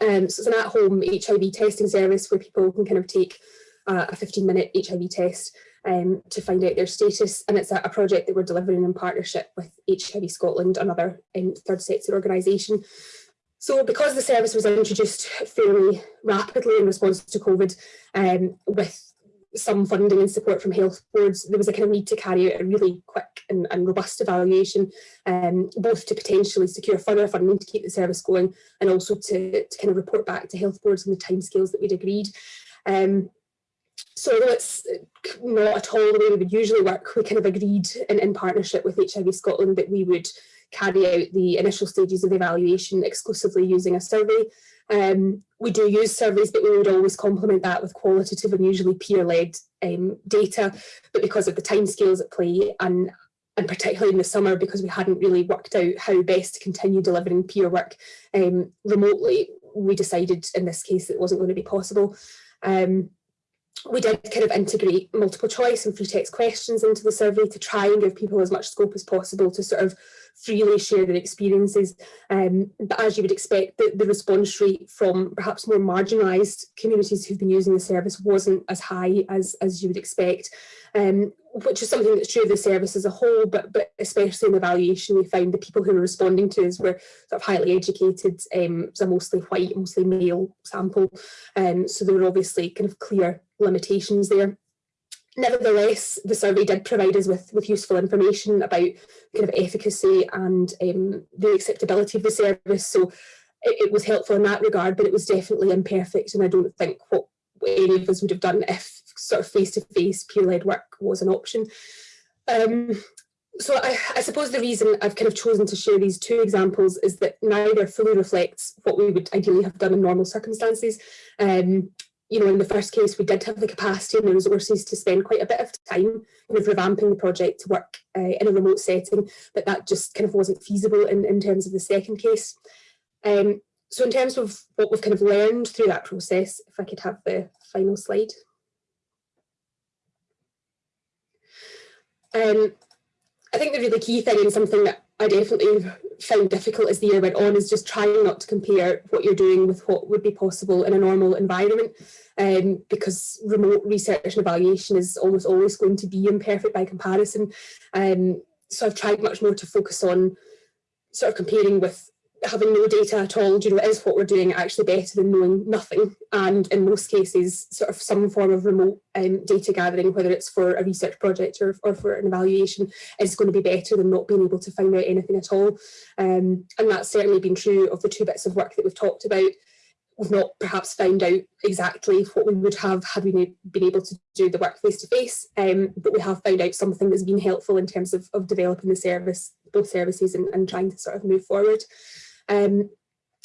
Um, so it's an at-home HIV testing service where people can kind of take uh, a 15-minute HIV test um, to find out their status, and it's a, a, project that we're delivering in partnership with HIV Scotland, another um, third sector organisation. So because the service was introduced fairly rapidly in response to COVID, um, with some funding and support from health boards, there was a kind of need to carry out a really quick and, and robust evaluation, um, both to potentially secure further funding to keep the service going and also to, to kind of report back to health boards on the timescales that we'd agreed. Um, so although it's not at all the way we would usually work, we kind of agreed in, in partnership with HIV Scotland that we would carry out the initial stages of the evaluation exclusively using a survey. Um, we do use surveys, but we would always complement that with qualitative and usually peer-led um, data. But because of the timescales at play and and particularly in the summer because we hadn't really worked out how best to continue delivering peer work um, remotely, we decided in this case it wasn't going to be possible. Um, we did kind of integrate multiple choice and free text questions into the survey to try and give people as much scope as possible to sort of freely share their experiences. Um, but as you would expect, the, the response rate from perhaps more marginalised communities who've been using the service wasn't as high as, as you would expect, um, which is something that's true of the service as a whole, but, but especially in the evaluation, we found the people who were responding to us were sort of highly educated, um, so mostly white, mostly male sample. Um, so there were obviously kind of clear limitations there. Nevertheless, the survey did provide us with, with useful information about kind of efficacy and um, the acceptability of the service. So it, it, was helpful in that regard, but it was definitely imperfect. And I don't think what any of us would have done if sort of face-to-face peer-led work was an option. Um, so I, I, suppose the reason I've kind of chosen to share these two examples is that neither fully reflects what we would ideally have done in normal circumstances. Um, you know, in the first case, we did have the capacity and the resources to spend quite a bit of time kind of revamping the project to work uh, in a remote setting, but that just kind of wasn't feasible in, in terms of the second case. Um, so in terms of what we've kind of learned through that process, if I could have the final slide. Um, I think the really key thing and something that I definitely found difficult as the year went on is just trying not to compare what you're doing with what would be possible in a normal environment um, because remote research and evaluation is almost always going to be imperfect by comparison. Um, so I've tried much more to focus on sort of comparing with having no data at all, you know, is what we're doing actually better than knowing nothing? And in most cases, sort of some form of remote um, data gathering, whether it's for a research project or, or for an evaluation, is going to be better than not being able to find out anything at all. Um, and that's certainly been true of the two bits of work that we've talked about. We've not perhaps found out exactly what we would have had we been able to do the work face to face, um, but we have found out something that's been helpful in terms of, of developing the service, both services and, and trying to sort of move forward. Um,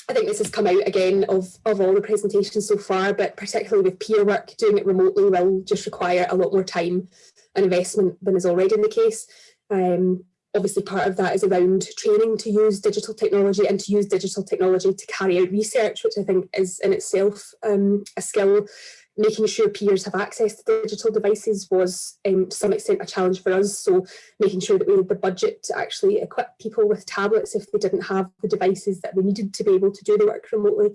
I think this has come out again of, of all the presentations so far, but particularly with peer work, doing it remotely will just require a lot more time and investment than is already in the case. Um, obviously part of that is around training to use digital technology and to use digital technology to carry out research, which I think is in itself um, a skill making sure peers have access to digital devices was um, to some extent a challenge for us. So making sure that we had the budget to actually equip people with tablets if they didn't have the devices that they needed to be able to do the work remotely.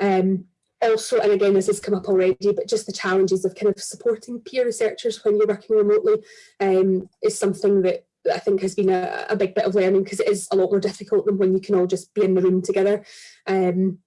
Um, also, and again, this has come up already, but just the challenges of kind of supporting peer researchers when you're working remotely um, is something that I think has been a, a big bit of learning because it is a lot more difficult than when you can all just be in the room together. Um,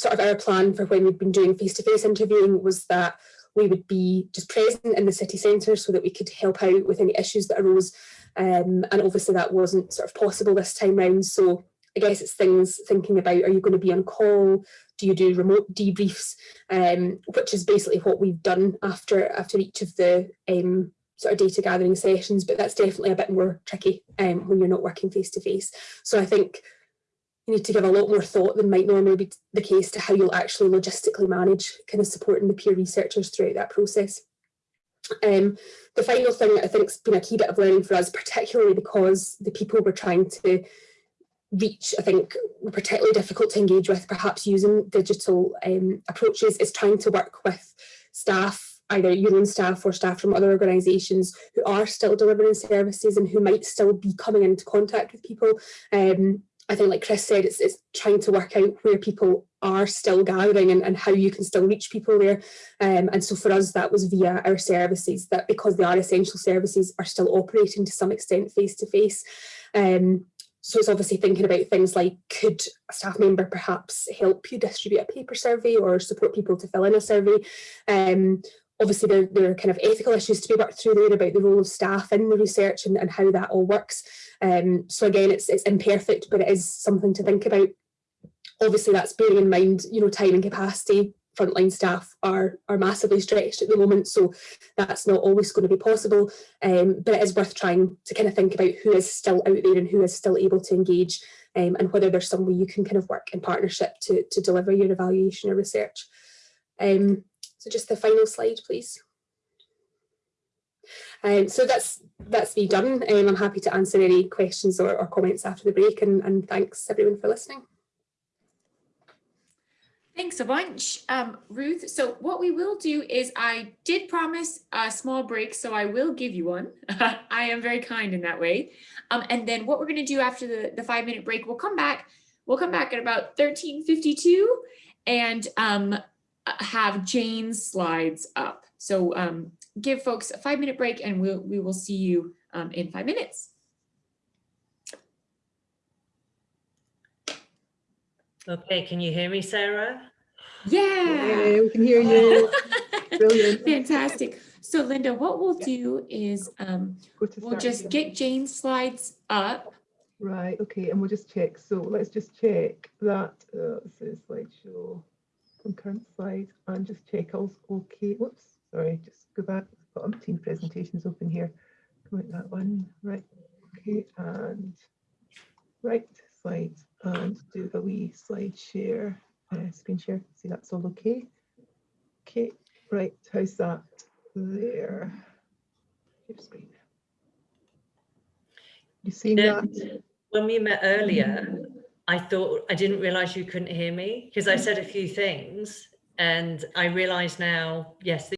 sort of our plan for when we'd been doing face-to-face -face interviewing was that we would be just present in the city centre so that we could help out with any issues that arose. Um, and obviously that wasn't sort of possible this time round. So I guess it's things thinking about, are you going to be on call? Do you do remote debriefs? Um, which is basically what we've done after, after each of the um, sort of data gathering sessions, but that's definitely a bit more tricky um, when you're not working face to face. So I think you need to give a lot more thought than might normally be the case to how you'll actually logistically manage kind of supporting the peer researchers throughout that process. Um, the final thing that I think has been a key bit of learning for us, particularly because the people we're trying to reach, I think, were particularly difficult to engage with, perhaps using digital um, approaches, is trying to work with staff, either your own staff or staff from other organisations who are still delivering services and who might still be coming into contact with people. Um, I think like Chris said, it's, it's trying to work out where people are still gathering and, and how you can still reach people there. Um, and so for us, that was via our services that because they are essential services are still operating to some extent face to face. Um, so it's obviously thinking about things like could a staff member perhaps help you distribute a paper survey or support people to fill in a survey. Um, obviously there, there are kind of ethical issues to be worked through there about the role of staff in the research and, and how that all works. Um, so again, it's, it's imperfect, but it is something to think about. Obviously that's bearing in mind, you know, time and capacity frontline staff are, are massively stretched at the moment, so that's not always going to be possible. Um, but it is worth trying to kind of think about who is still out there and who is still able to engage um, and whether there's some way you can kind of work in partnership to, to deliver your evaluation or research. Um, so just the final slide, please. Um, so that's that's me done. Um, I'm happy to answer any questions or, or comments after the break and, and thanks everyone for listening. Thanks a bunch, um, Ruth. So what we will do is I did promise a small break, so I will give you one. I am very kind in that way. Um, and then what we're going to do after the, the five minute break, we'll come back. We'll come back at about 1352 and um, have Jane's slides up. So um, give folks a five minute break and we'll, we will see you um, in five minutes. Okay, can you hear me, Sarah? Yeah. Yeah, we can hear you. Brilliant. Fantastic. So Linda, what we'll do is um, we'll just again. get Jane's slides up. Right, okay, and we'll just check. So let's just check that, uh, this is slideshow from current slide and just check all okay. Whoops, sorry, just go back. Got umpteen presentations open here. Come out that one, right, okay, and right, slide and do a wee slide share, uh, screen share. See, that's all okay. Okay, right, how's that there? Your screen. You see that? When we met earlier, I thought, I didn't realize you couldn't hear me because I said a few things and I realize now, yes,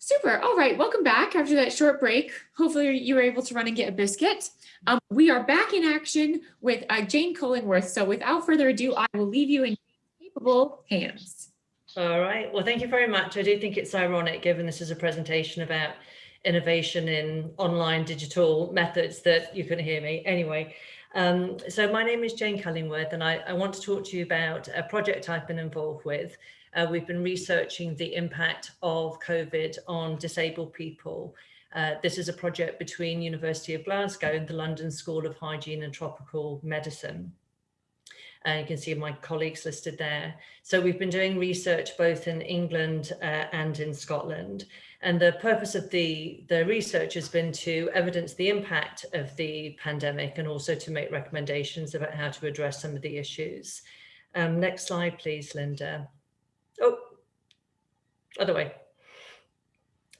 Super. All right. Welcome back after that short break. Hopefully you were able to run and get a biscuit. Um, we are back in action with uh, Jane Cullingworth. So without further ado, I will leave you in capable hands. All right. Well, thank you very much. I do think it's ironic, given this is a presentation about innovation in online digital methods, that you couldn't hear me. Anyway, um, so my name is Jane Cullingworth, and I, I want to talk to you about a project I've been involved with. Uh, we've been researching the impact of COVID on disabled people. Uh, this is a project between University of Glasgow and the London School of Hygiene and Tropical Medicine. Uh, you can see my colleagues listed there. So we've been doing research both in England uh, and in Scotland. And the purpose of the, the research has been to evidence the impact of the pandemic and also to make recommendations about how to address some of the issues. Um, next slide, please, Linda. Oh, other way.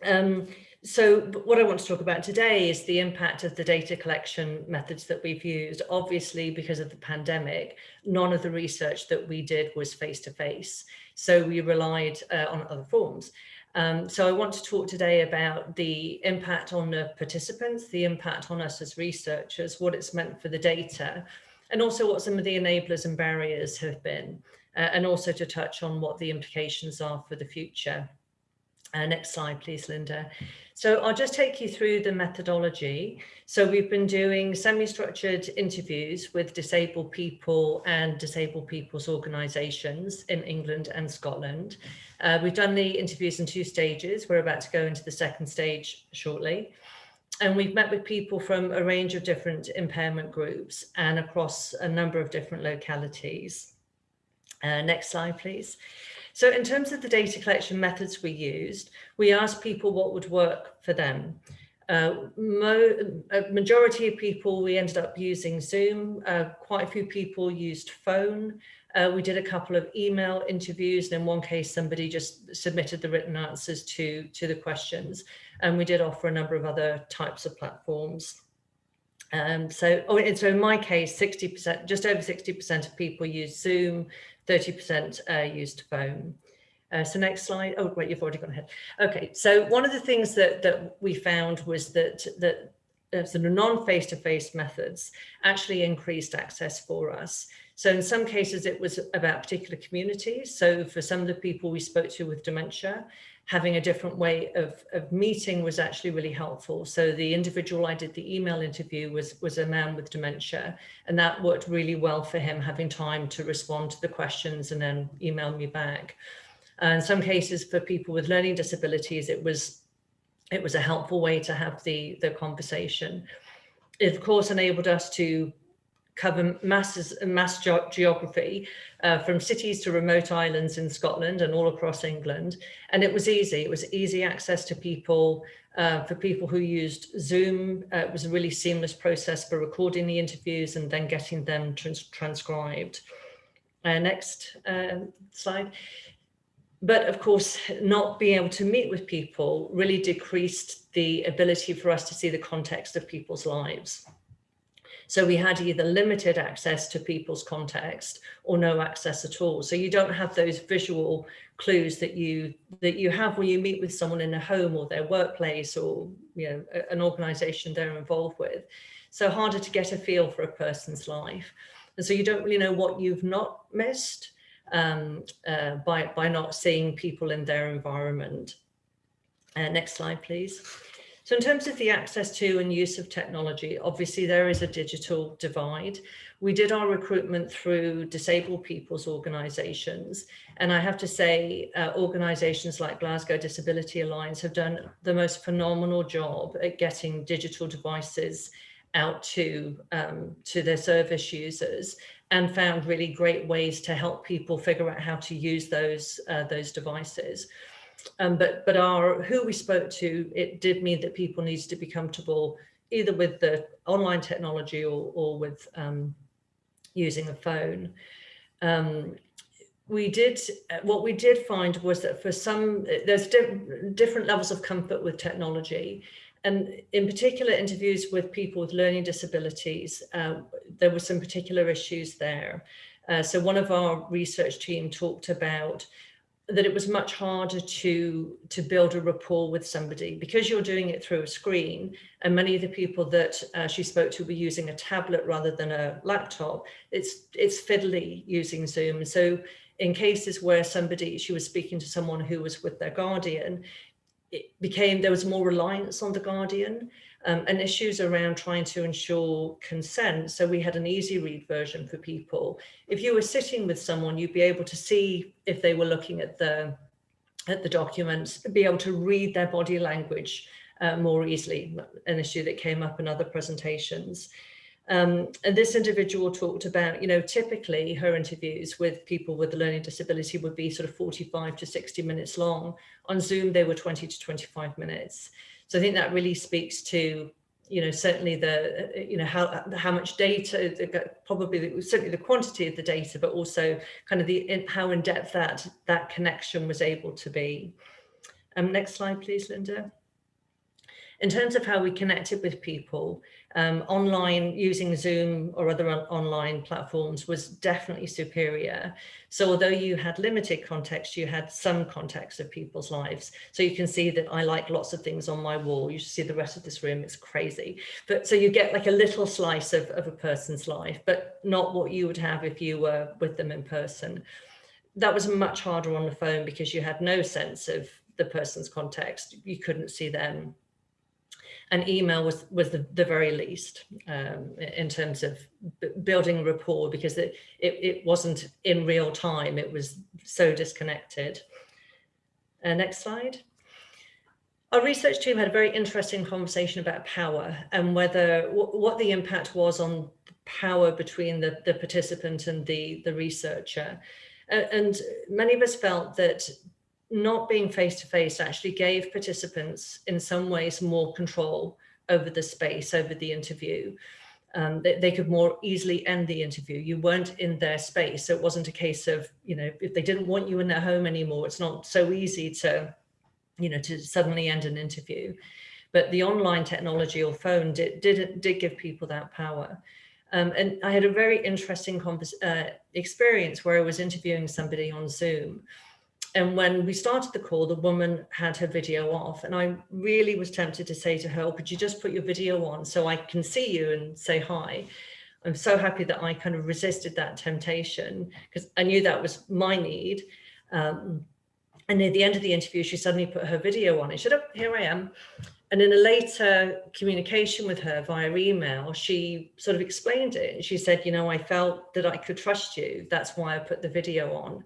Um, so what I want to talk about today is the impact of the data collection methods that we've used. Obviously, because of the pandemic, none of the research that we did was face-to-face. So we relied uh, on other forms. Um, so I want to talk today about the impact on the participants, the impact on us as researchers, what it's meant for the data, and also what some of the enablers and barriers have been, uh, and also to touch on what the implications are for the future. Uh, next slide, please, Linda. So I'll just take you through the methodology. So we've been doing semi-structured interviews with disabled people and disabled people's organisations in England and Scotland. Uh, we've done the interviews in two stages. We're about to go into the second stage shortly. And we've met with people from a range of different impairment groups and across a number of different localities. Uh, next slide, please. So in terms of the data collection methods we used, we asked people what would work for them. Uh, a majority of people, we ended up using Zoom. Uh, quite a few people used phone. Uh, we did a couple of email interviews. And in one case, somebody just submitted the written answers to, to the questions. And we did offer a number of other types of platforms. Um, so, oh, and so in my case, 60%, just over 60% of people use Zoom, 30% uh, used phone. Uh, so next slide. Oh, wait, you've already gone ahead. Okay, so one of the things that, that we found was that, that uh, sort of non-face-to-face methods actually increased access for us. So in some cases, it was about particular communities. So for some of the people we spoke to with dementia, having a different way of, of meeting was actually really helpful. So the individual I did the email interview was, was a man with dementia, and that worked really well for him, having time to respond to the questions and then email me back. And in some cases for people with learning disabilities, it was it was a helpful way to have the, the conversation. It of course enabled us to cover masses mass ge geography uh, from cities to remote islands in Scotland and all across England. And it was easy. It was easy access to people uh, for people who used Zoom. Uh, it was a really seamless process for recording the interviews and then getting them trans transcribed. Uh, next uh, slide. But of course, not being able to meet with people really decreased the ability for us to see the context of people's lives. So we had either limited access to people's context or no access at all. So you don't have those visual clues that you that you have when you meet with someone in a home or their workplace or you know an organization they're involved with. So harder to get a feel for a person's life. And so you don't really know what you've not missed um, uh, by, by not seeing people in their environment. Uh, next slide, please. So in terms of the access to and use of technology, obviously there is a digital divide. We did our recruitment through disabled people's organisations. And I have to say, uh, organisations like Glasgow Disability Alliance have done the most phenomenal job at getting digital devices out to, um, to their service users and found really great ways to help people figure out how to use those, uh, those devices. Um, but but our who we spoke to, it did mean that people needed to be comfortable either with the online technology or, or with um, using a phone. Um, we did, what we did find was that for some, there's different levels of comfort with technology. And in particular interviews with people with learning disabilities, uh, there were some particular issues there. Uh, so one of our research team talked about that it was much harder to to build a rapport with somebody. Because you're doing it through a screen and many of the people that uh, she spoke to were using a tablet rather than a laptop it's it's fiddly using zoom. So in cases where somebody she was speaking to someone who was with their guardian it became there was more reliance on the guardian um, and issues around trying to ensure consent. So we had an easy read version for people. If you were sitting with someone, you'd be able to see if they were looking at the at the documents, be able to read their body language uh, more easily, an issue that came up in other presentations. Um, and this individual talked about, you know, typically her interviews with people with a learning disability would be sort of 45 to 60 minutes long. On Zoom, they were 20 to 25 minutes. So I think that really speaks to, you know, certainly the, you know, how how much data, probably certainly the quantity of the data, but also kind of the in, how in depth that that connection was able to be. Um, next slide, please, Linda. In terms of how we connected with people, um, online using Zoom or other online platforms was definitely superior. So although you had limited context, you had some context of people's lives. So you can see that I like lots of things on my wall. You see the rest of this room, it's crazy. But so you get like a little slice of, of a person's life, but not what you would have if you were with them in person. That was much harder on the phone because you had no sense of the person's context. You couldn't see them and email was was the, the very least um, in terms of building rapport because it, it, it wasn't in real time. It was so disconnected. Uh, next slide. Our research team had a very interesting conversation about power and whether what the impact was on power between the, the participant and the the researcher. And many of us felt that not being face to face actually gave participants in some ways more control over the space, over the interview. Um, they, they, could more easily end the interview. You weren't in their space. So it wasn't a case of, you know, if they didn't want you in their home anymore, it's not so easy to, you know, to suddenly end an interview. But the online technology or phone did, did, did give people that power. Um, and I had a very interesting uh, experience where I was interviewing somebody on Zoom and when we started the call, the woman had her video off and I really was tempted to say to her, oh, could you just put your video on so I can see you and say hi. I'm so happy that I kind of resisted that temptation because I knew that was my need. Um, and near the end of the interview, she suddenly put her video on and said, oh, here I am. And in a later communication with her via email, she sort of explained it. She said, you know, I felt that I could trust you. That's why I put the video on.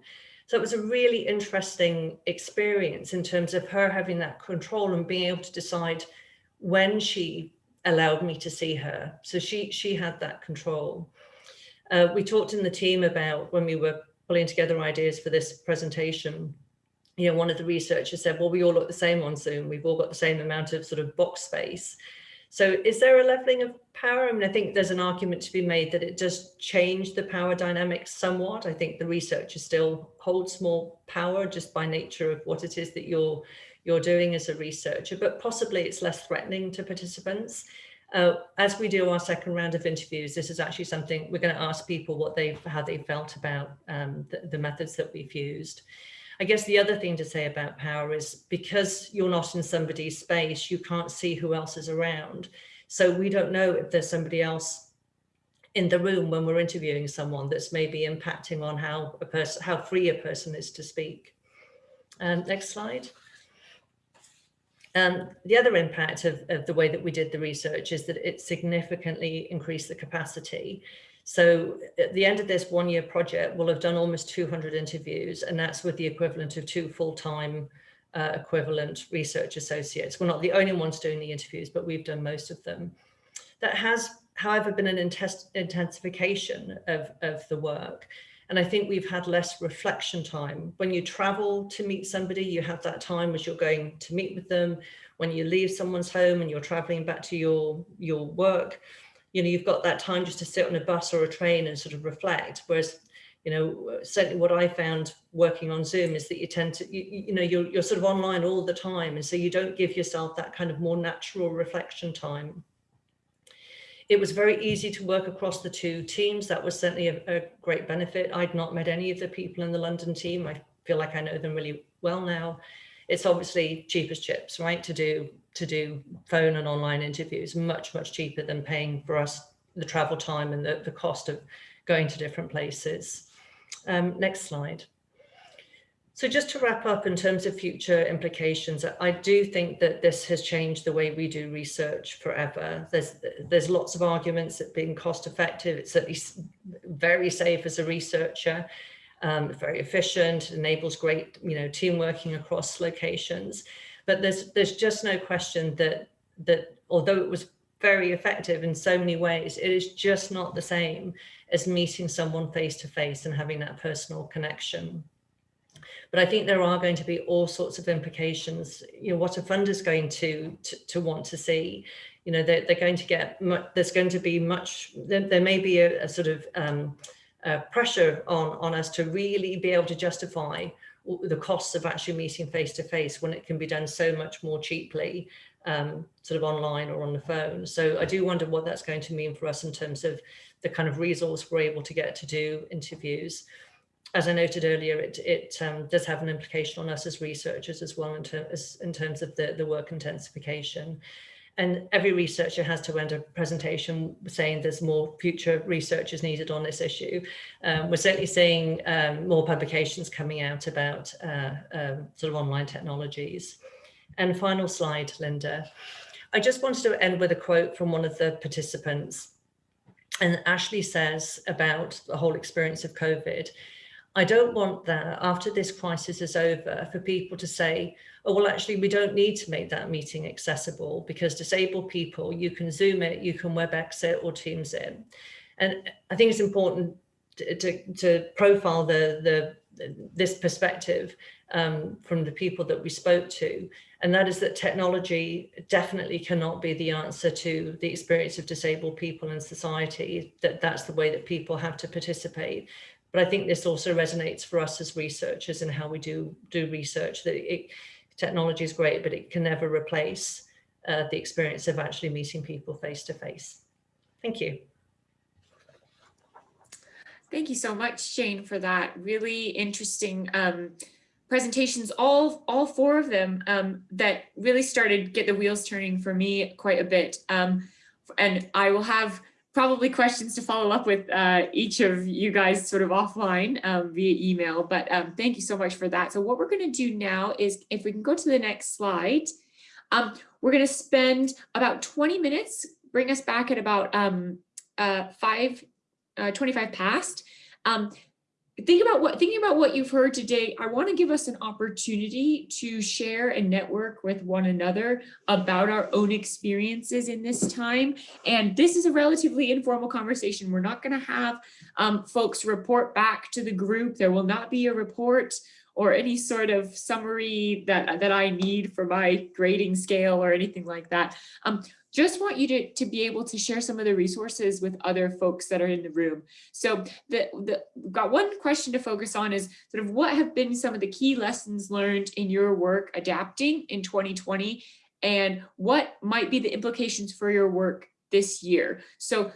So it was a really interesting experience in terms of her having that control and being able to decide when she allowed me to see her. So she she had that control. Uh, we talked in the team about when we were pulling together ideas for this presentation, you know, one of the researchers said, well, we all look the same on Zoom. We've all got the same amount of sort of box space. So is there a leveling of power? I mean, I think there's an argument to be made that it does change the power dynamics somewhat. I think the researcher still holds more power just by nature of what it is that you're you're doing as a researcher, but possibly it's less threatening to participants. Uh, as we do our second round of interviews, this is actually something we're going to ask people what they've how they felt about um, the, the methods that we've used. I guess the other thing to say about power is because you're not in somebody's space, you can't see who else is around. So we don't know if there's somebody else in the room when we're interviewing someone that's maybe impacting on how a person, how free a person is to speak. Um, next slide. Um, the other impact of, of the way that we did the research is that it significantly increased the capacity. So at the end of this one year project, we'll have done almost 200 interviews and that's with the equivalent of two full-time uh, equivalent research associates. We're not the only ones doing the interviews, but we've done most of them. That has, however, been an intensification of, of the work. And I think we've had less reflection time. When you travel to meet somebody, you have that time as you're going to meet with them. When you leave someone's home and you're traveling back to your, your work, you know, you've got that time just to sit on a bus or a train and sort of reflect. Whereas, you know, certainly what I found working on Zoom is that you tend to, you, you know, you're, you're sort of online all the time. And so you don't give yourself that kind of more natural reflection time. It was very easy to work across the two teams. That was certainly a, a great benefit. I'd not met any of the people in the London team. I feel like I know them really well now. It's obviously cheap as chips, right, to do to do phone and online interviews, much, much cheaper than paying for us the travel time and the, the cost of going to different places. Um, next slide. So just to wrap up in terms of future implications, I do think that this has changed the way we do research forever. There's there's lots of arguments that being cost effective, it's certainly very safe as a researcher, um, very efficient, enables great you know team working across locations. But there's there's just no question that that although it was very effective in so many ways, it is just not the same as meeting someone face to face and having that personal connection. But I think there are going to be all sorts of implications. You know, what a fund is going to, to, to want to see, you know, they're, they're going to get, much, there's going to be much, there, there may be a, a sort of um, uh, pressure on, on us to really be able to justify the costs of actually meeting face to face when it can be done so much more cheaply um, sort of online or on the phone. So I do wonder what that's going to mean for us in terms of the kind of resource we're able to get to do interviews. As I noted earlier, it, it um, does have an implication on us as researchers as well in, ter as, in terms of the, the work intensification. And every researcher has to end a presentation saying there's more future research is needed on this issue. Um, we're certainly seeing um, more publications coming out about uh, um, sort of online technologies. And final slide, Linda. I just wanted to end with a quote from one of the participants. And Ashley says about the whole experience of COVID, I don't want that after this crisis is over for people to say, oh, well, actually, we don't need to make that meeting accessible because disabled people, you can Zoom it, you can WebEx it or Teams it. And I think it's important to, to, to profile the, the this perspective um, from the people that we spoke to. And that is that technology definitely cannot be the answer to the experience of disabled people in society, that that's the way that people have to participate. But I think this also resonates for us as researchers and how we do do research that it, technology is great, but it can never replace uh, the experience of actually meeting people face to face. Thank you. Thank you so much, Jane, for that really interesting um, presentations, all, all four of them um, that really started get the wheels turning for me quite a bit. Um, and I will have probably questions to follow up with uh, each of you guys sort of offline um, via email, but um, thank you so much for that. So what we're going to do now is if we can go to the next slide, um, we're going to spend about 20 minutes, bring us back at about um, uh, 5, uh, 25 past, um, think about what thinking about what you've heard today i want to give us an opportunity to share and network with one another about our own experiences in this time. And this is a relatively informal conversation. We're not going to have um, folks report back to the group. There will not be a report or any sort of summary that that i need for my grading scale or anything like that um, just want you to, to be able to share some of the resources with other folks that are in the room. So the, the got one question to focus on is sort of what have been some of the key lessons learned in your work adapting in 2020 and what might be the implications for your work this year. So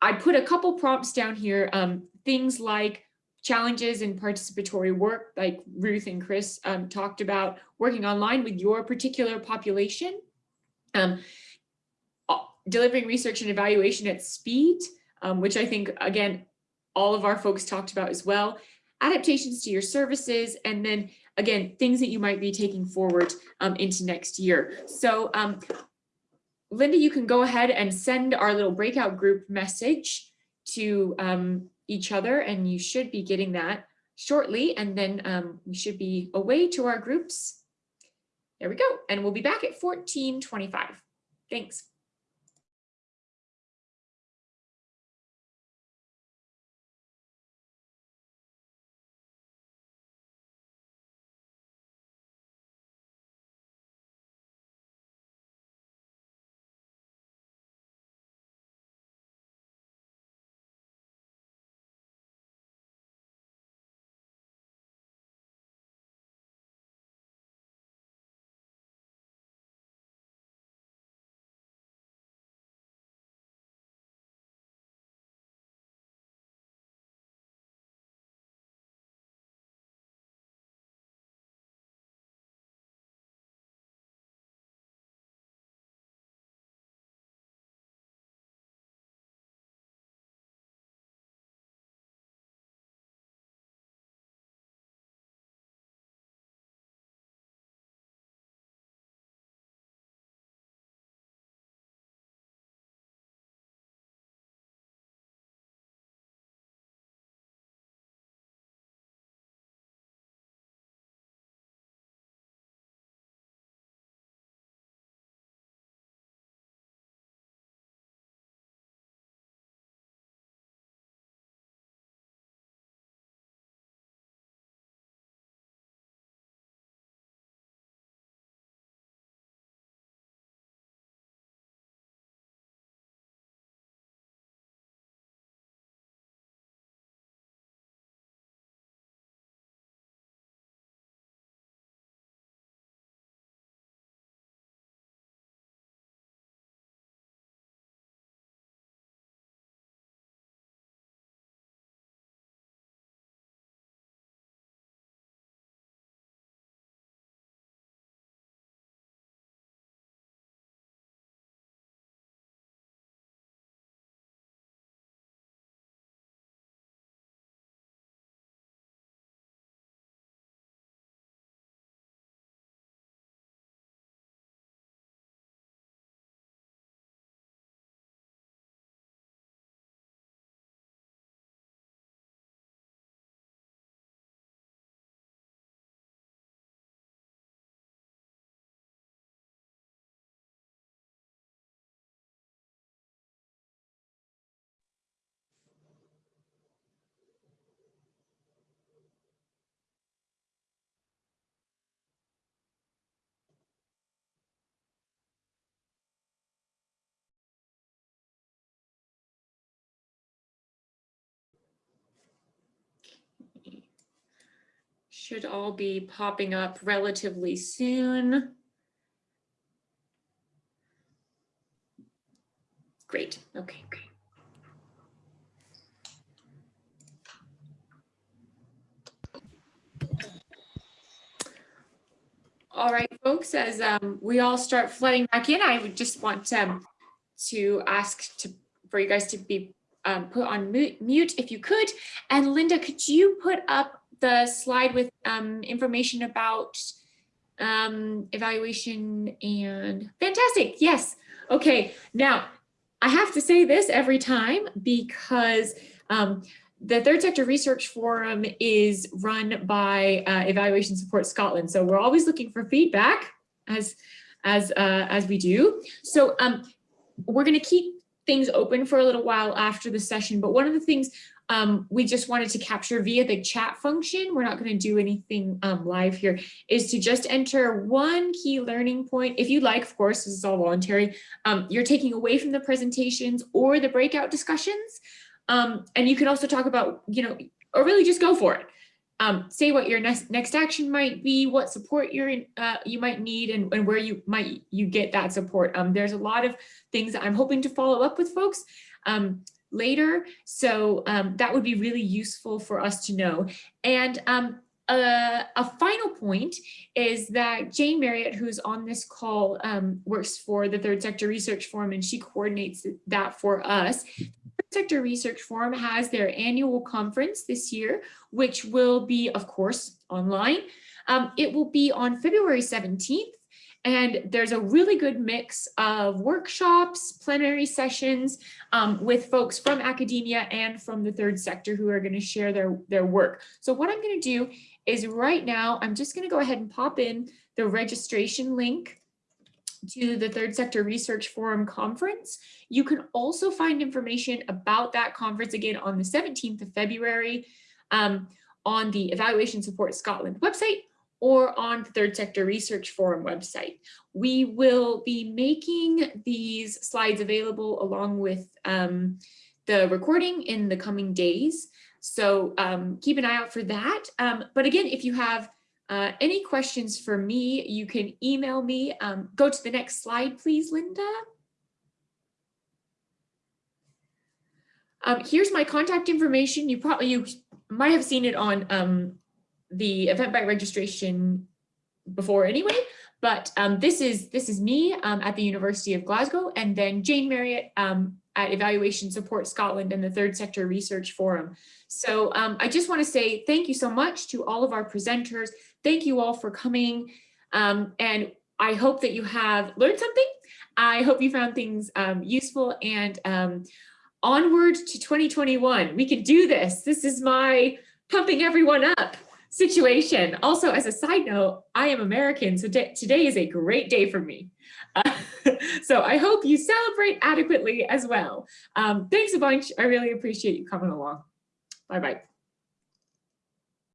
I put a couple prompts down here, um, things like challenges in participatory work, like Ruth and Chris um, talked about, working online with your particular population. Um, delivering research and evaluation at speed, um, which I think, again, all of our folks talked about as well, adaptations to your services, and then, again, things that you might be taking forward um, into next year. So um, Linda, you can go ahead and send our little breakout group message to um, each other, and you should be getting that shortly, and then um, we should be away to our groups. There we go, and we'll be back at 1425. Thanks. Should all be popping up relatively soon. Great, okay, great. All right, folks, as um, we all start flooding back in, I would just want um, to ask to, for you guys to be um, put on mute if you could. And Linda, could you put up the slide with um, information about um, evaluation and fantastic. Yes. Okay. Now I have to say this every time because um, the Third Sector Research Forum is run by uh, Evaluation Support Scotland. So we're always looking for feedback as, as, uh, as we do. So um, we're going to keep things open for a little while after the session. But one of the things um, we just wanted to capture via the chat function, we're not going to do anything um, live here, is to just enter one key learning point. If you like, of course, this is all voluntary, um, you're taking away from the presentations or the breakout discussions. Um, and you can also talk about, you know, or really just go for it. Um, say what your next next action might be, what support you're in, uh, you might need, and, and where you might you get that support. Um, there's a lot of things that I'm hoping to follow up with folks um, later, so um, that would be really useful for us to know. And um, a, a, final point is that Jane Marriott, who's on this call, um, works for the Third Sector Research Forum, and she coordinates that for us. The sector Research Forum has their annual conference this year, which will be, of course, online. Um, it will be on February 17th, and there's a really good mix of workshops, plenary sessions um, with folks from academia and from the third sector who are going to share their, their work. So what I'm going to do is right now, I'm just going to go ahead and pop in the registration link to the Third Sector Research Forum conference. You can also find information about that conference again on the 17th of February um, on the Evaluation Support Scotland website or on the Third Sector Research Forum website. We will be making these slides available along with um, the recording in the coming days. So um, keep an eye out for that. Um, but again, if you have uh, any questions for me, you can email me. Um, go to the next slide, please, Linda. Um, here's my contact information. You probably you might have seen it on um, the Eventbrite registration before anyway, but um, this is this is me um, at the University of Glasgow, and then Jane Marriott um, at Evaluation Support Scotland and the Third Sector Research Forum. So um, I just want to say thank you so much to all of our presenters. Thank you all for coming. Um, and I hope that you have learned something. I hope you found things um, useful and onward to 2021. We can do this. This is my pumping everyone up situation. Also, as a side note, I am American, so today is a great day for me. Uh, so I hope you celebrate adequately as well. Um, thanks a bunch. I really appreciate you coming along. Bye-bye.